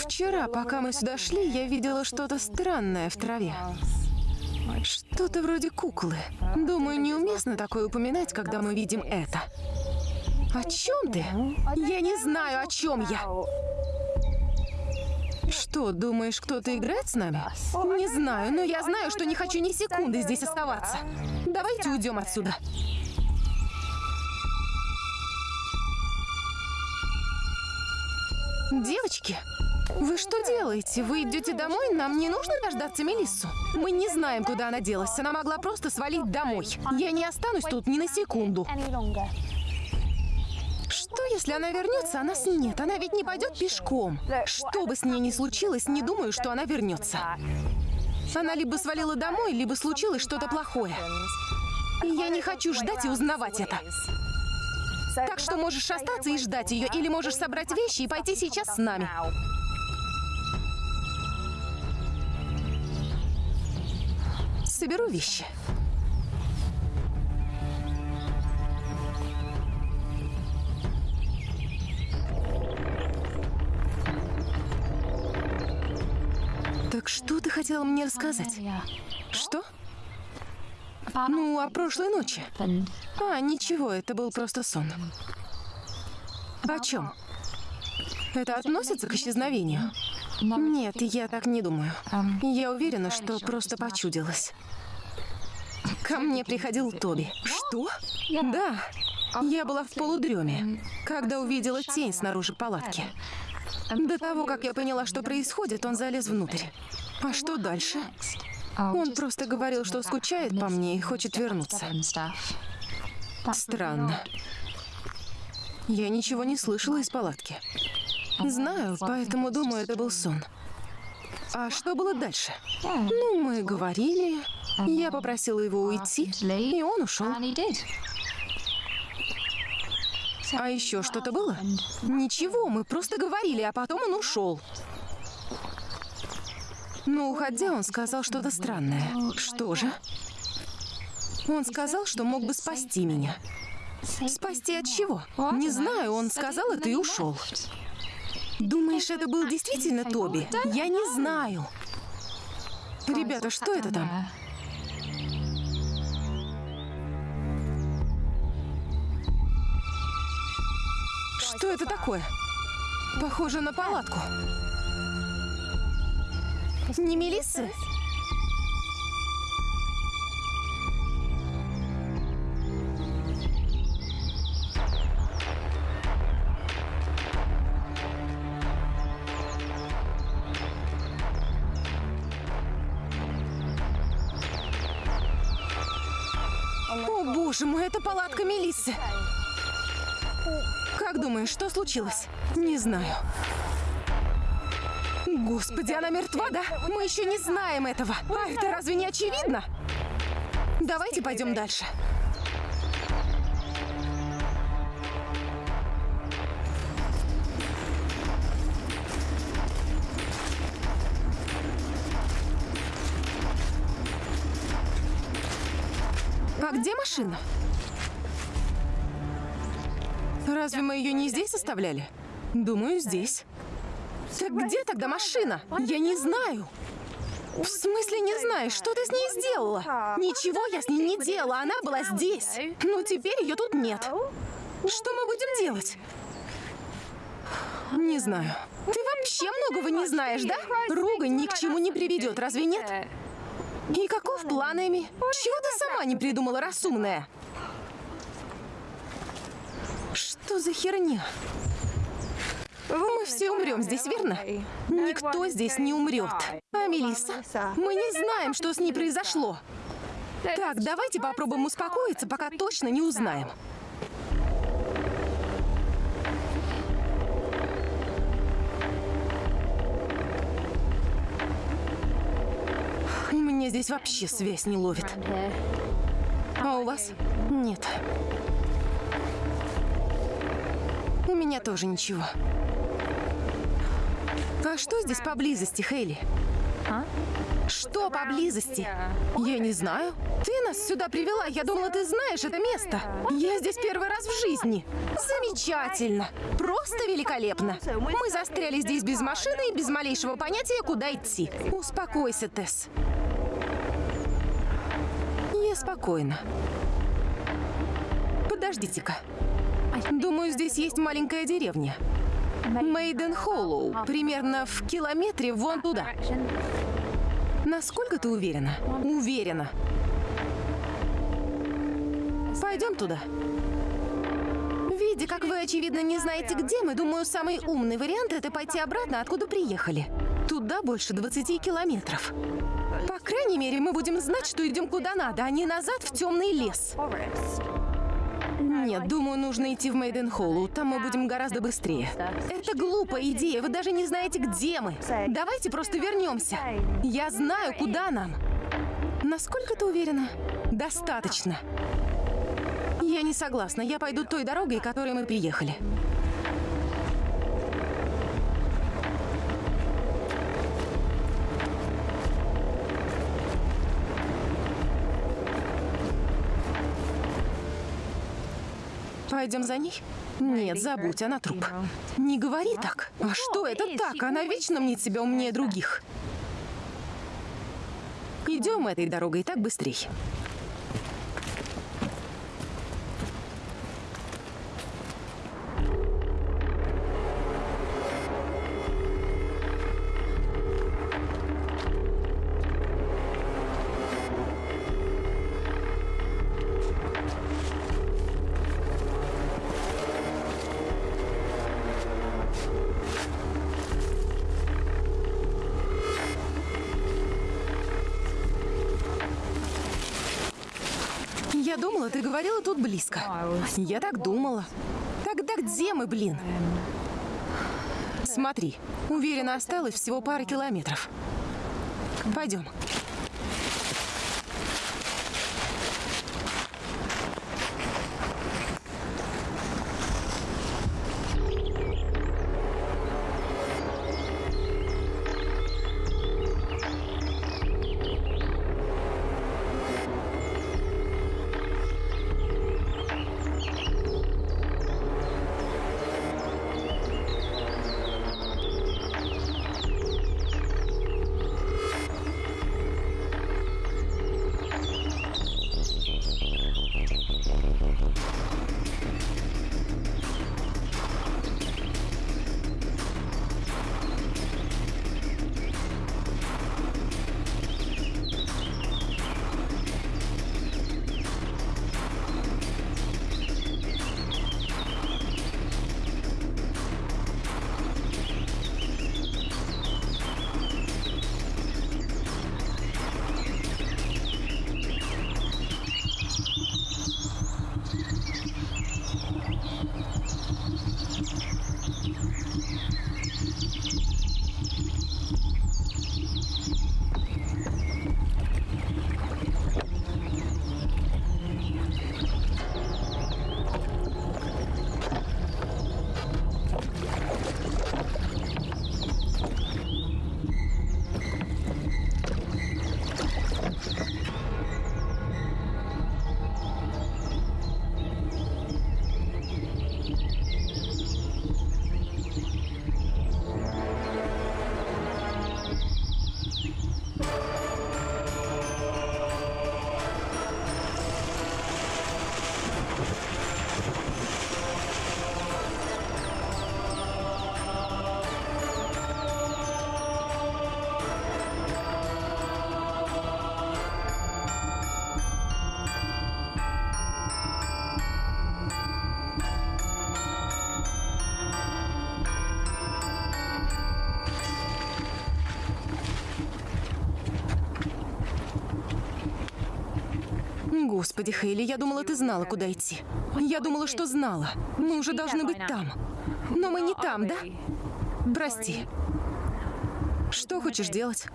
Вчера, пока мы сюда шли, я видела что-то странное в траве. Что-то вроде куклы. Думаю, неуместно такое упоминать, когда мы видим это. О чем ты? Я не знаю, о чем я. Что, думаешь, кто-то играет с нами? Не знаю, но я знаю, что не хочу ни секунды здесь оставаться. Давайте уйдем отсюда. Девочки, вы что делаете? Вы идете домой? Нам не нужно дождаться Мелиссу. Мы не знаем, куда она делась. Она могла просто свалить домой. Я не останусь тут ни на секунду. Что, если она вернется, а нас нет? Она ведь не пойдет пешком. Что бы с ней ни случилось, не думаю, что она вернется. Она либо свалила домой, либо случилось что-то плохое. И я не хочу ждать и узнавать это. Так что можешь остаться и ждать ее, или можешь собрать вещи и пойти сейчас с нами. Соберу вещи. Так что ты хотела мне рассказать? Что? Ну, о прошлой ночи. А, ничего, это был просто сон. О чем? Это относится к исчезновению? Нет, я так не думаю. Я уверена, что просто почудилось. Ко мне приходил Тоби. Что? Да. Я была в полудреме, когда увидела тень снаружи палатки. До того, как я поняла, что происходит, он залез внутрь. А что дальше? Он просто говорил, что скучает по мне и хочет вернуться. Странно. Я ничего не слышала из палатки. Знаю, поэтому думаю, это был сон. А что было дальше? Ну, мы говорили, я попросила его уйти, и он ушел. А еще что-то было? Ничего, мы просто говорили, а потом он ушел. Но уходя, он сказал что-то странное. Что же? Он сказал, что мог бы спасти меня. Спасти от чего? Не знаю, он сказал это и ушел. Думаешь, это был действительно Тоби? Я не знаю. Ребята, что это там? Что это такое? Похоже на палатку. Не Мелиссы? Боже мой, это палатка Мелиссы. Как думаешь, что случилось? Не знаю. Господи, она мертва, да? Мы еще не знаем этого. А это разве не очевидно? Давайте пойдем дальше. А где машина? Разве мы ее не здесь оставляли? Думаю, здесь. Так где тогда машина? Я не знаю. В смысле не знаешь? Что ты с ней сделала? Ничего я с ней не делала, она была здесь. Но теперь ее тут нет. Что мы будем делать? Не знаю. Ты вообще многого не знаешь, да? Ругань ни к чему не приведет, разве нет? И каков план, Эми? Чего ты сама не придумала, разумная? Что за херня? Мы все умрем здесь, верно? Никто здесь не умрет. А Мелисса? Мы не знаем, что с ней произошло. Так, давайте попробуем успокоиться, пока точно не узнаем. Меня здесь вообще связь не ловит. А у вас? Нет. У меня тоже ничего. А что здесь поблизости, Хейли? Что поблизости? Я не знаю. Ты нас сюда привела. Я думала, ты знаешь это место. Я здесь первый раз в жизни. Замечательно. Просто великолепно. Мы застряли здесь без машины и без малейшего понятия, куда идти. Успокойся, Тесс. Я спокойна. Подождите-ка. Думаю, здесь есть маленькая деревня. Мейден Холлоу. Примерно в километре вон туда. Насколько ты уверена? Уверена. Пойдем туда. Видя, как вы, очевидно, не знаете, где мы, думаю, самый умный вариант — это пойти обратно, откуда приехали. Туда больше 20 километров. По крайней мере, мы будем знать, что идем куда надо, а не назад в темный лес. Нет, думаю, нужно идти в Мейден Холлу. Там мы будем гораздо быстрее. Это глупая идея. Вы даже не знаете, где мы. Давайте просто вернемся. Я знаю, куда нам. Насколько ты уверена? Достаточно. Я не согласна. Я пойду той дорогой, которой мы приехали. Пойдем за ней? Нет, забудь, она труп. Не говори так. А что это так? Она вечно мнит себя умнее других. Идем этой дорогой, так быстрей. Думала, ты говорила тут близко. Я так думала. Тогда где мы, блин? Смотри, уверена, осталось всего пара километров. Пойдем. Господи, Хейли, я думала, ты знала, куда идти. Я думала, что знала. Мы уже должны быть там. Но мы не там, да? Прости. Что хочешь делать?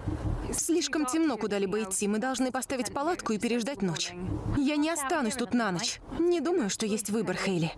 Слишком темно куда-либо идти. Мы должны поставить палатку и переждать ночь. Я не останусь тут на ночь. Не думаю, что есть выбор, Хейли.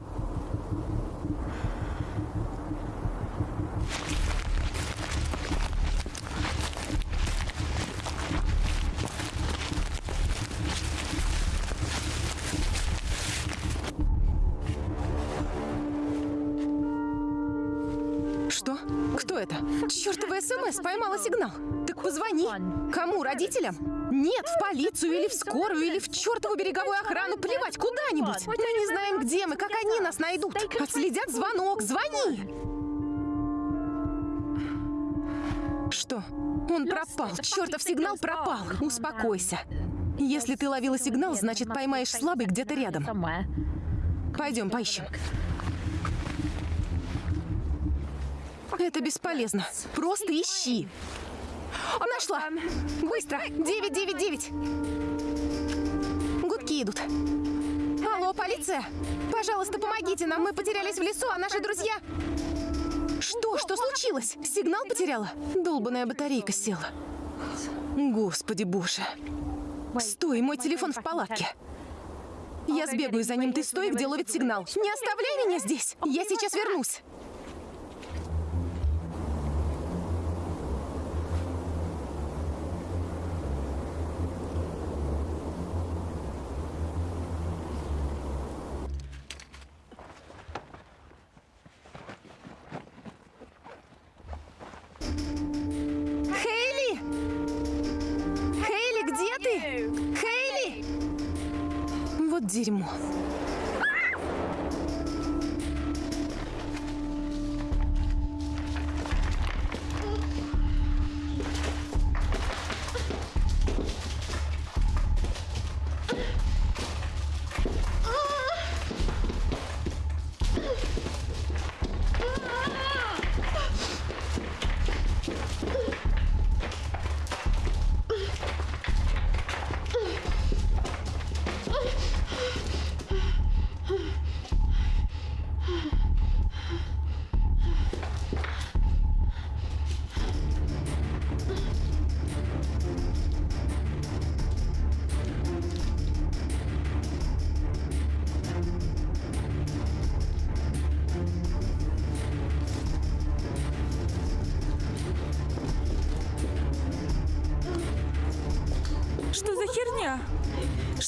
Сигнал. Так позвони. Кому? Родителям? Нет, в полицию или в скорую, или в чертову береговую охрану. Плевать, куда-нибудь. Мы не знаем, где мы, как они нас найдут. Отследят звонок. Звони. Что? Он пропал. Чертов сигнал пропал. Успокойся. Если ты ловила сигнал, значит поймаешь слабый где-то рядом. Пойдем, поищем. Это бесполезно. Просто ищи. Нашла. Быстро. 999. Гудки идут. Алло, полиция. Пожалуйста, помогите нам. Мы потерялись в лесу, а наши друзья... Что? Что случилось? Сигнал потеряла? Долбаная батарейка села. Господи боже. Стой, мой телефон в палатке. Я сбегаю за ним, ты стой, где ловит сигнал. Не оставляй меня здесь. Я сейчас вернусь. Дерьмо.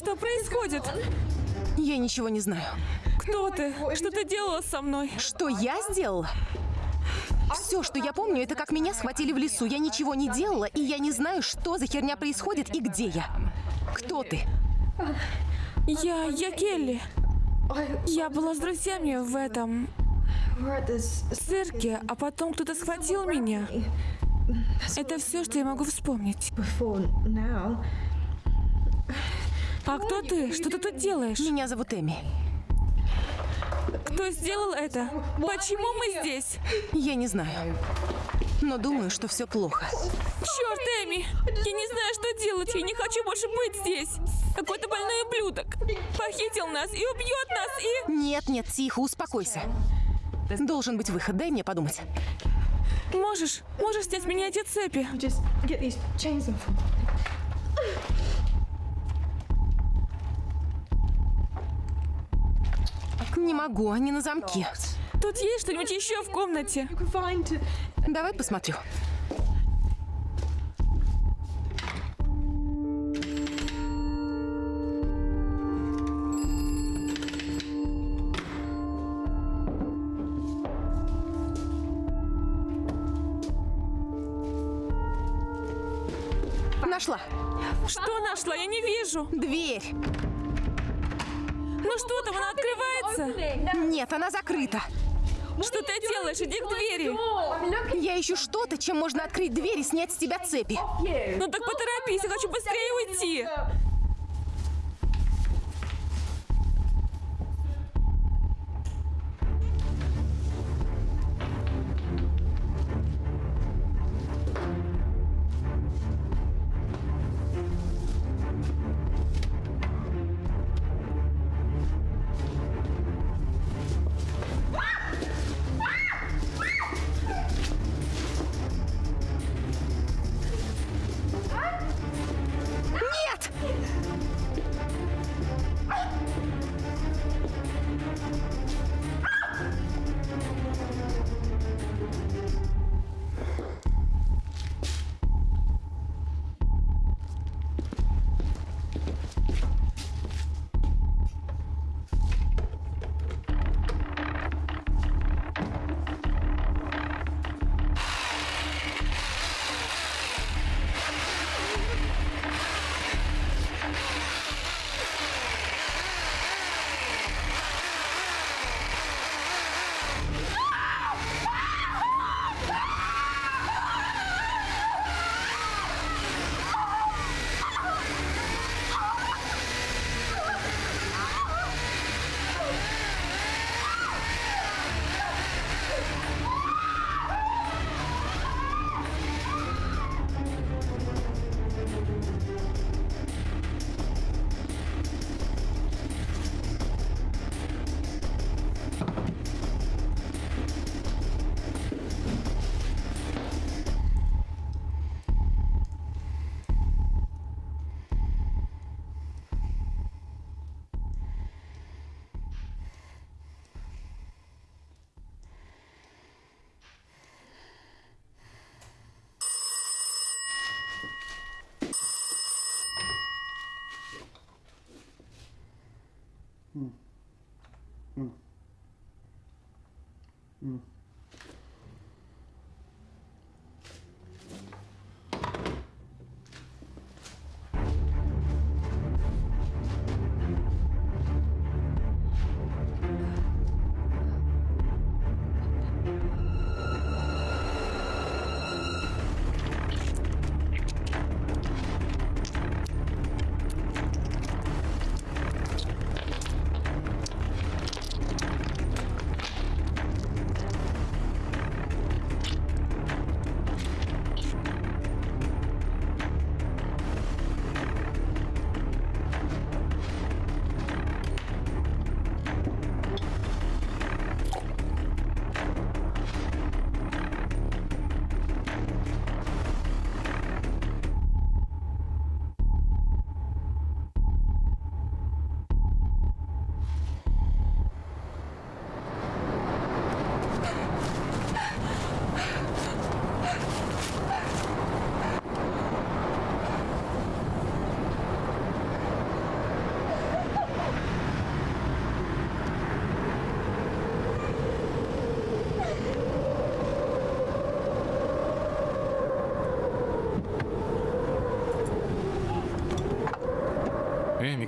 Что происходит? Я ничего не знаю. Кто ты? Что ты делала со мной? Что я сделала? Все, что я помню, это как меня схватили в лесу. Я ничего не делала, и я не знаю, что за херня происходит и где я. Кто ты? Я, я Келли. Я была с друзьями в этом цирке, а потом кто-то схватил меня. Это все, что я могу вспомнить. А кто ты? Что ты тут делаешь? Меня зовут Эми. Кто сделал это? Почему мы здесь? Я не знаю. Но думаю, что все плохо. Черт, Эми! Я не знаю, что делать. Я не хочу больше быть здесь. Какой-то больной ублюдок похитил нас и убьет нас и... Нет, нет, тихо, успокойся. Должен быть выход, дай мне подумать. Можешь, можешь снять меня эти цепи. Не могу, они на замке. Тут есть что-нибудь еще в комнате? Давай посмотрю. Нашла. Что нашла? Я не вижу. Дверь. Ну что там, она открывается? Нет, она закрыта. Что ты делаешь? Иди к двери. Я ищу что-то, чем можно открыть дверь и снять с тебя цепи. Ну так поторопись, я хочу быстрее уйти.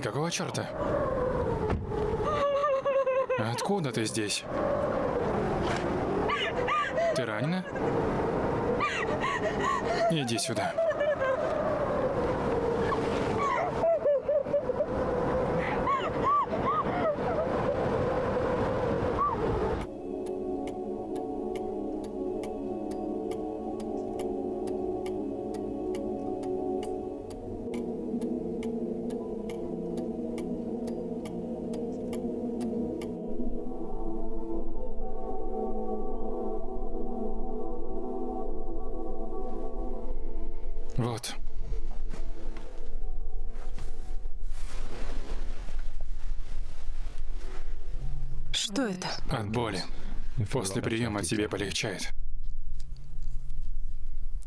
Какого черта? Откуда ты здесь? Ты ранена? Иди сюда. После приема тебе полегчает.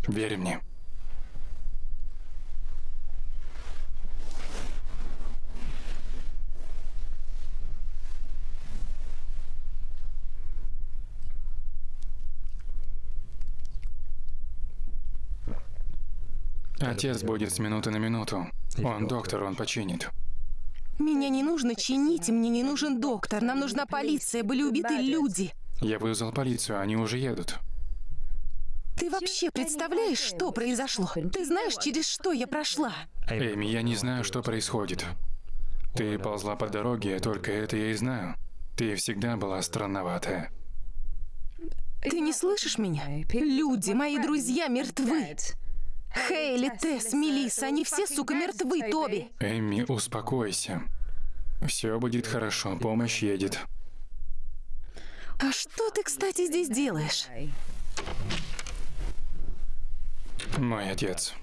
Верь мне. Отец будет с минуты на минуту. Он доктор, он починит. Меня не нужно чинить, мне не нужен доктор. Нам нужна полиция, были убиты люди. Я вызвал полицию, они уже едут. Ты вообще представляешь, что произошло? Ты знаешь, через что я прошла? Эми, я не знаю, что происходит. Ты ползла по дороге, только это я и знаю. Ты всегда была странноватая. Ты не слышишь меня? Люди, мои друзья, мертвы. Хейли, Тесс, Мелисса, они все, сука, мертвы, Тоби. Эми, успокойся. Все будет хорошо, помощь едет. А что ты, кстати, здесь делаешь? Мой отец.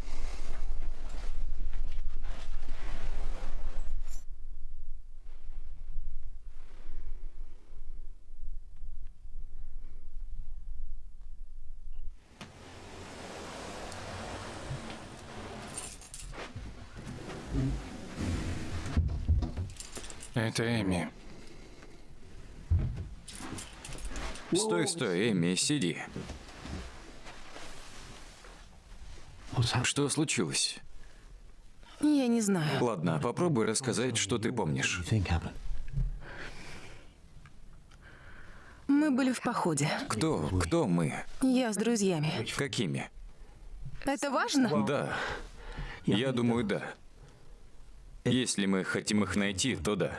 Это Эми. Стой, стой, Эми, сиди. Что случилось? Я не знаю. Ладно, попробуй рассказать, что ты помнишь. Мы были в походе. Кто? Кто мы? Я с друзьями. Какими? Это важно? Да. Я думаю, да. Если мы хотим их найти, то да.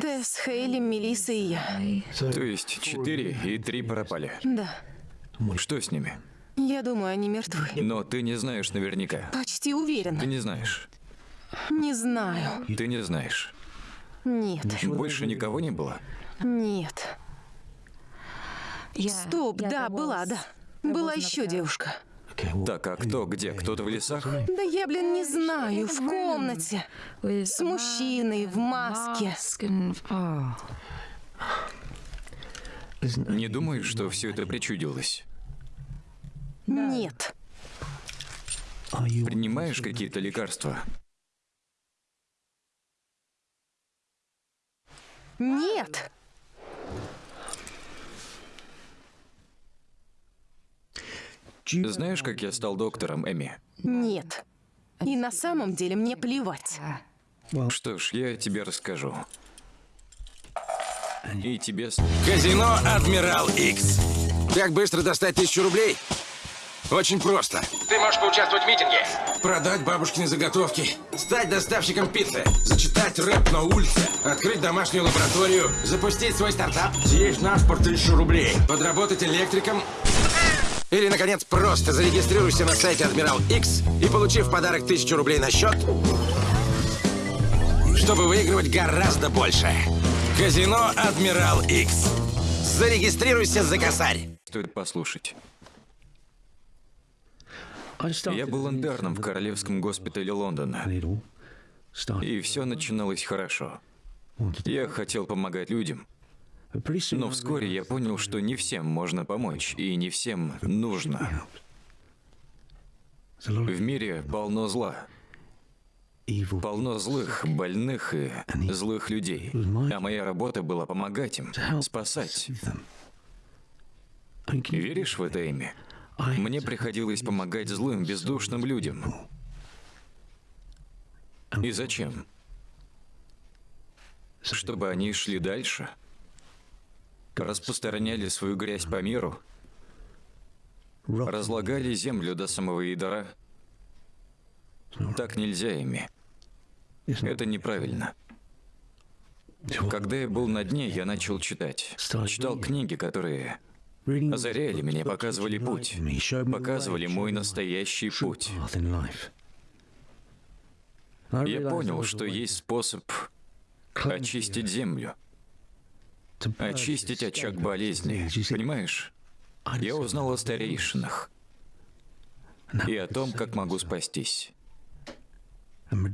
Тесс, Хейли, Мелисса и я. То есть четыре и три пропали. Да. Что с ними? Я думаю, они мертвы. Но ты не знаешь наверняка. Почти Ты уверена. не знаешь. Не знаю. Ты не знаешь. Нет. Больше никого не было? Нет. Стоп, да, была, да. Была еще девушка. Так, а кто? Где? Кто-то в лесах? Да я, блин, не знаю, в комнате. С мужчиной в маске. Не думаешь, что все это причудилось? Нет. Принимаешь какие-то лекарства? Нет. Знаешь, как я стал доктором, Эми? Нет. И на самом деле мне плевать. Что ж, я тебе расскажу. И тебе... Казино Адмирал X. Как быстро достать тысячу рублей? Очень просто. Ты можешь поучаствовать в митинге. Продать бабушкины заготовки. Стать доставщиком пиццы. Зачитать рэп на улице. Открыть домашнюю лабораторию. Запустить свой стартап. Съесть на спорт тысячу рублей. Подработать электриком. Или, наконец, просто зарегистрируйся на сайте Адмирал X и получив в подарок тысячу рублей на счет, чтобы выигрывать гораздо больше. Казино Адмирал X. Зарегистрируйся за косарь. Стоит послушать. Я был интерном в Королевском госпитале Лондона. И все начиналось хорошо. Я хотел помогать людям. Но вскоре я понял, что не всем можно помочь, и не всем нужно. В мире полно зла. Полно злых, больных и злых людей. А моя работа была помогать им, спасать. Веришь в это имя? Мне приходилось помогать злым, бездушным людям. И зачем? Чтобы они шли дальше? Распространяли свою грязь по миру? Разлагали землю до самого ядра? Так нельзя ими. Это неправильно. Когда я был на дне, я начал читать. Читал книги, которые озаряли меня, показывали путь. Показывали мой настоящий путь. Я понял, что есть способ очистить землю. Очистить очаг болезни. Понимаешь? Я узнал о старейшинах. И о том, как могу спастись.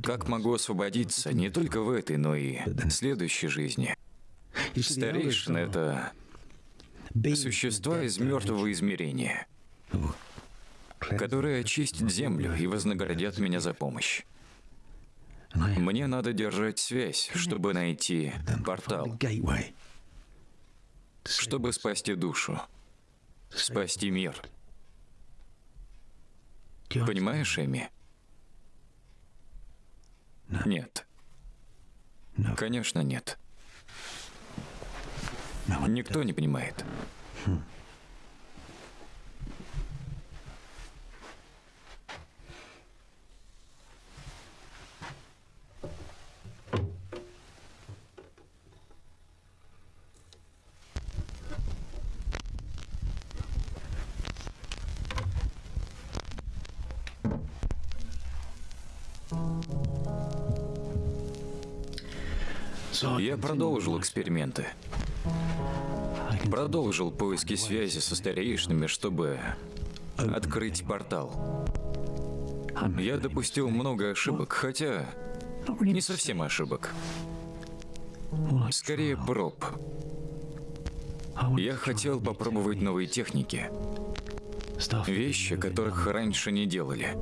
Как могу освободиться не только в этой, но и в следующей жизни. Старейшины — это существа из мертвого измерения, которые очистят землю и вознаградят меня за помощь. Мне надо держать связь, чтобы найти портал, чтобы спасти душу, спасти мир. Понимаешь, Эми? Нет. Конечно, нет. Никто не понимает. Я продолжил эксперименты. Продолжил поиски связи со старейшинами, чтобы открыть портал. Я допустил много ошибок, хотя не совсем ошибок. Скорее проб. Я хотел попробовать новые техники. Вещи, которых раньше не делали.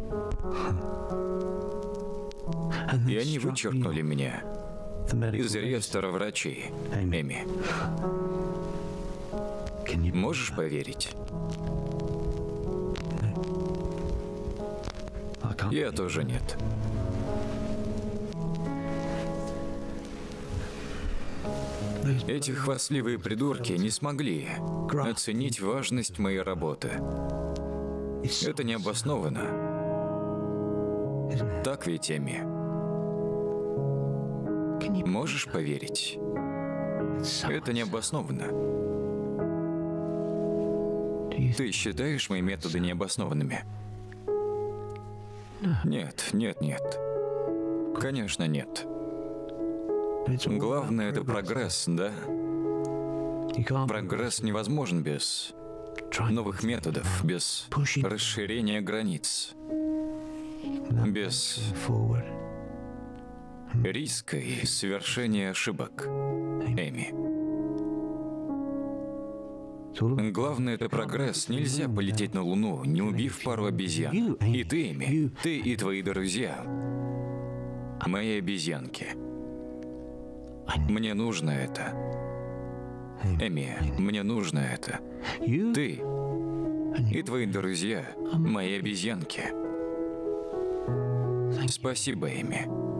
И они вычеркнули меня из реестра врачей, Эми. Можешь поверить? Я тоже нет. Эти хвастливые придурки не смогли оценить важность моей работы. Это необоснованно. Так ведь, Эми? Можешь поверить? Это необоснованно. Ты считаешь мои методы необоснованными? Нет, нет, нет. Конечно, нет. Главное это прогресс, да? Прогресс невозможен без новых методов, без расширения границ, без риска и совершения ошибок. Эми. Главное это прогресс. Нельзя полететь на Луну, не убив пару обезьян. И ты, Эми, ты и твои друзья. Мои обезьянки. Мне нужно это. Эми, мне нужно это. Ты и твои друзья, мои обезьянки. Спасибо, Эми.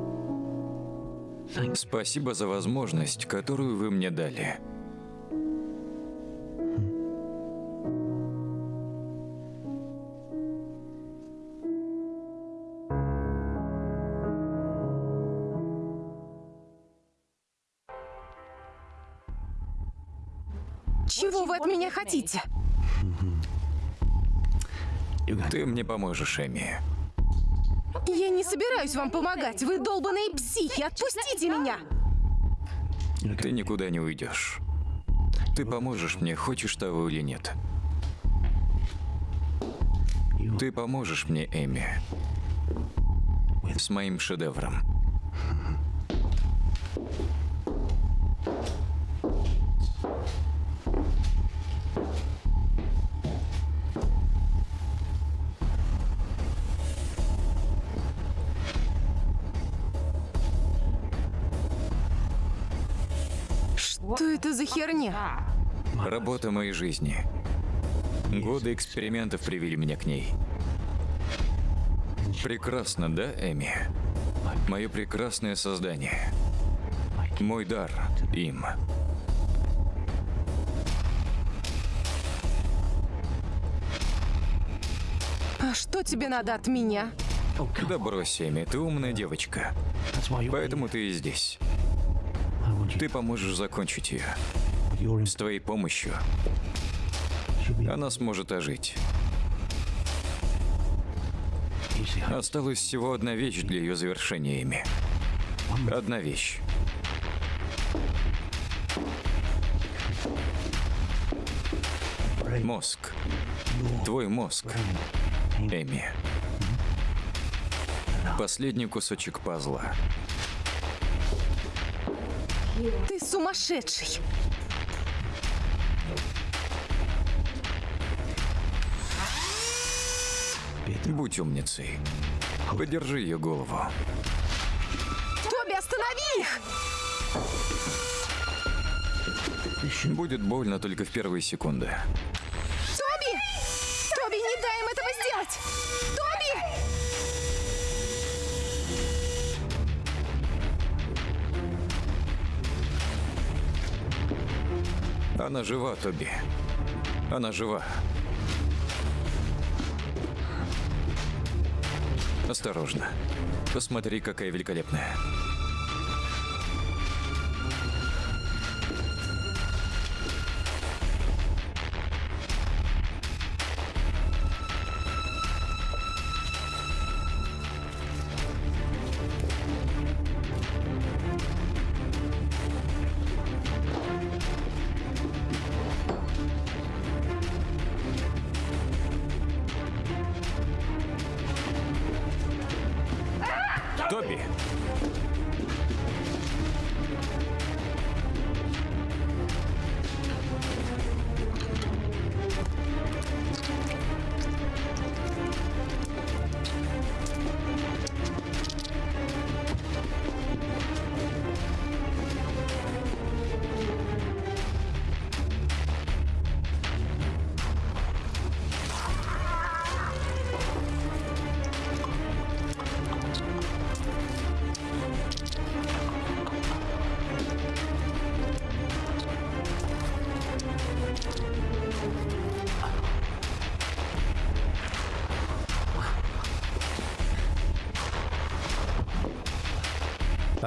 Спасибо за возможность, которую вы мне дали. Чего вы от меня хотите? Ты мне поможешь, Эми. Я не собираюсь вам помогать. Вы долбаные психи. Отпустите меня. Ты никуда не уйдешь. Ты поможешь мне, хочешь того или нет. Ты поможешь мне, Эми, с моим шедевром. Херня? Работа моей жизни. Годы экспериментов привели меня к ней. Прекрасно, да, Эми? Мое прекрасное создание. Мой дар им. А что тебе надо от меня? Да брось, Эми, ты умная девочка. Поэтому ты и здесь. Ты поможешь закончить ее. С твоей помощью она сможет ожить. Осталась всего одна вещь для ее завершения, Эми. Одна вещь. Мозг. Твой мозг, Эми. Последний кусочек пазла. Ты сумасшедший! Будь умницей. Подержи ее голову. Тоби, останови их! Будет больно только в первые секунды. Тоби! Тоби, не дай им этого сделать! Тоби! Она жива, Тоби. Она жива. Осторожно. Посмотри, какая великолепная.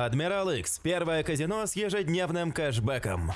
Адмирал X. Первое казино с ежедневным кэшбэком.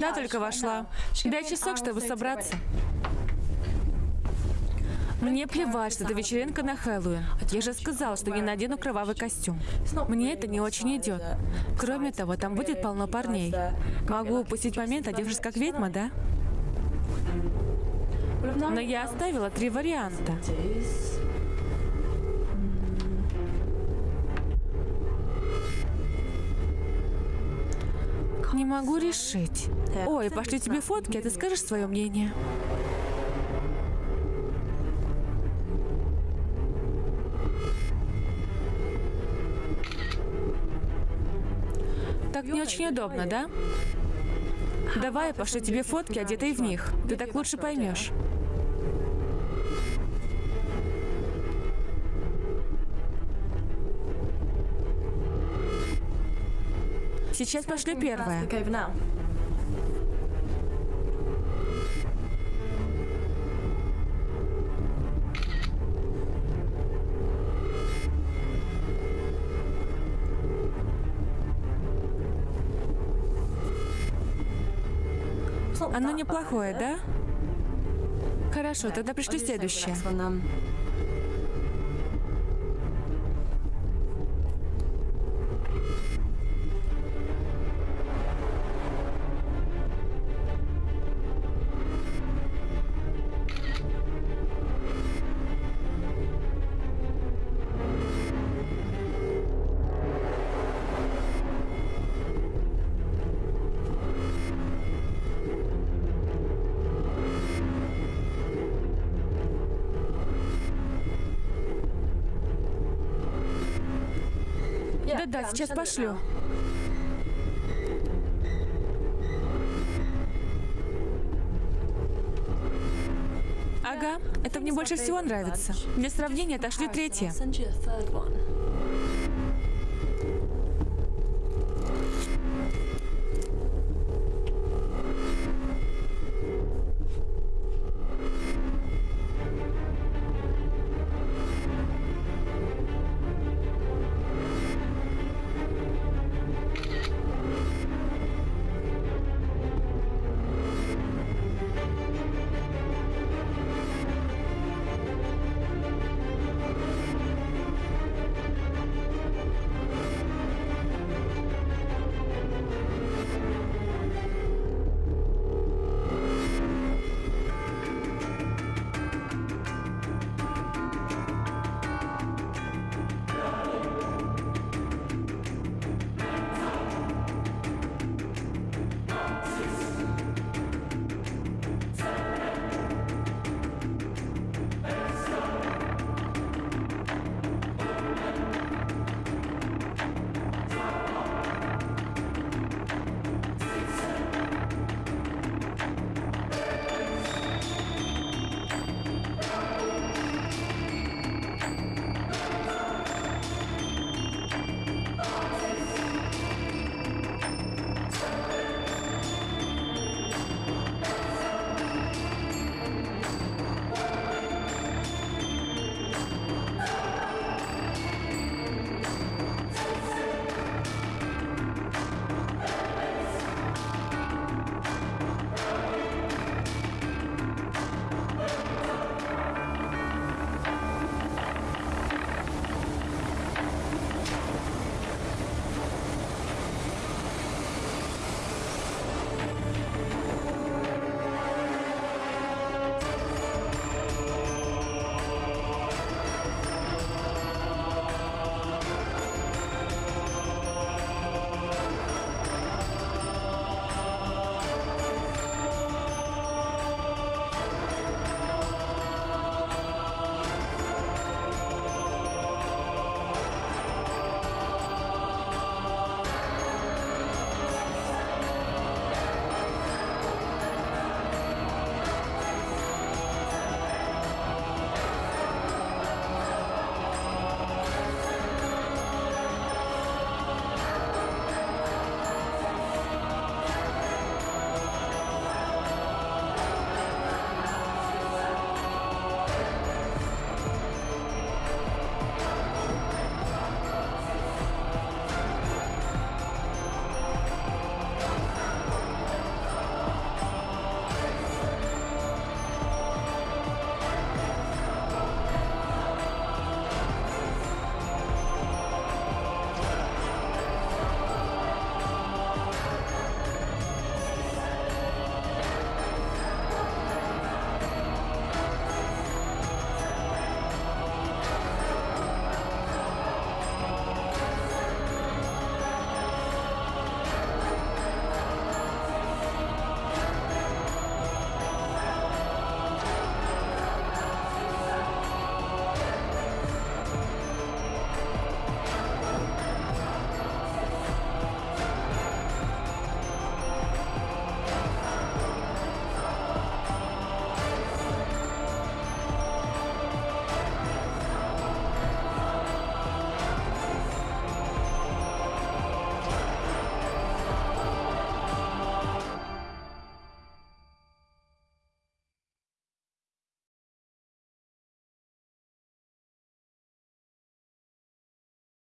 Да, только вошла. Дай часок, чтобы собраться. Мне плевать, что это вечеринка на Хэллоуин. Я же сказала, что не надену кровавый костюм. Мне это не очень идет. Кроме того, там будет полно парней. Могу упустить момент, одевшись как ведьма, да? Но я оставила три варианта. Могу решить. Ой, пошлю тебе фотки, а ты скажешь свое мнение. Так не очень удобно, да? Давай пошлю тебе фотки, одетые в них. Ты так лучше поймешь. Сейчас пошлю первое. Оно неплохое, да? Хорошо, тогда пришли следующее. Сейчас пошлю. Ага, это мне больше всего нравится. Для сравнения отошлю третье.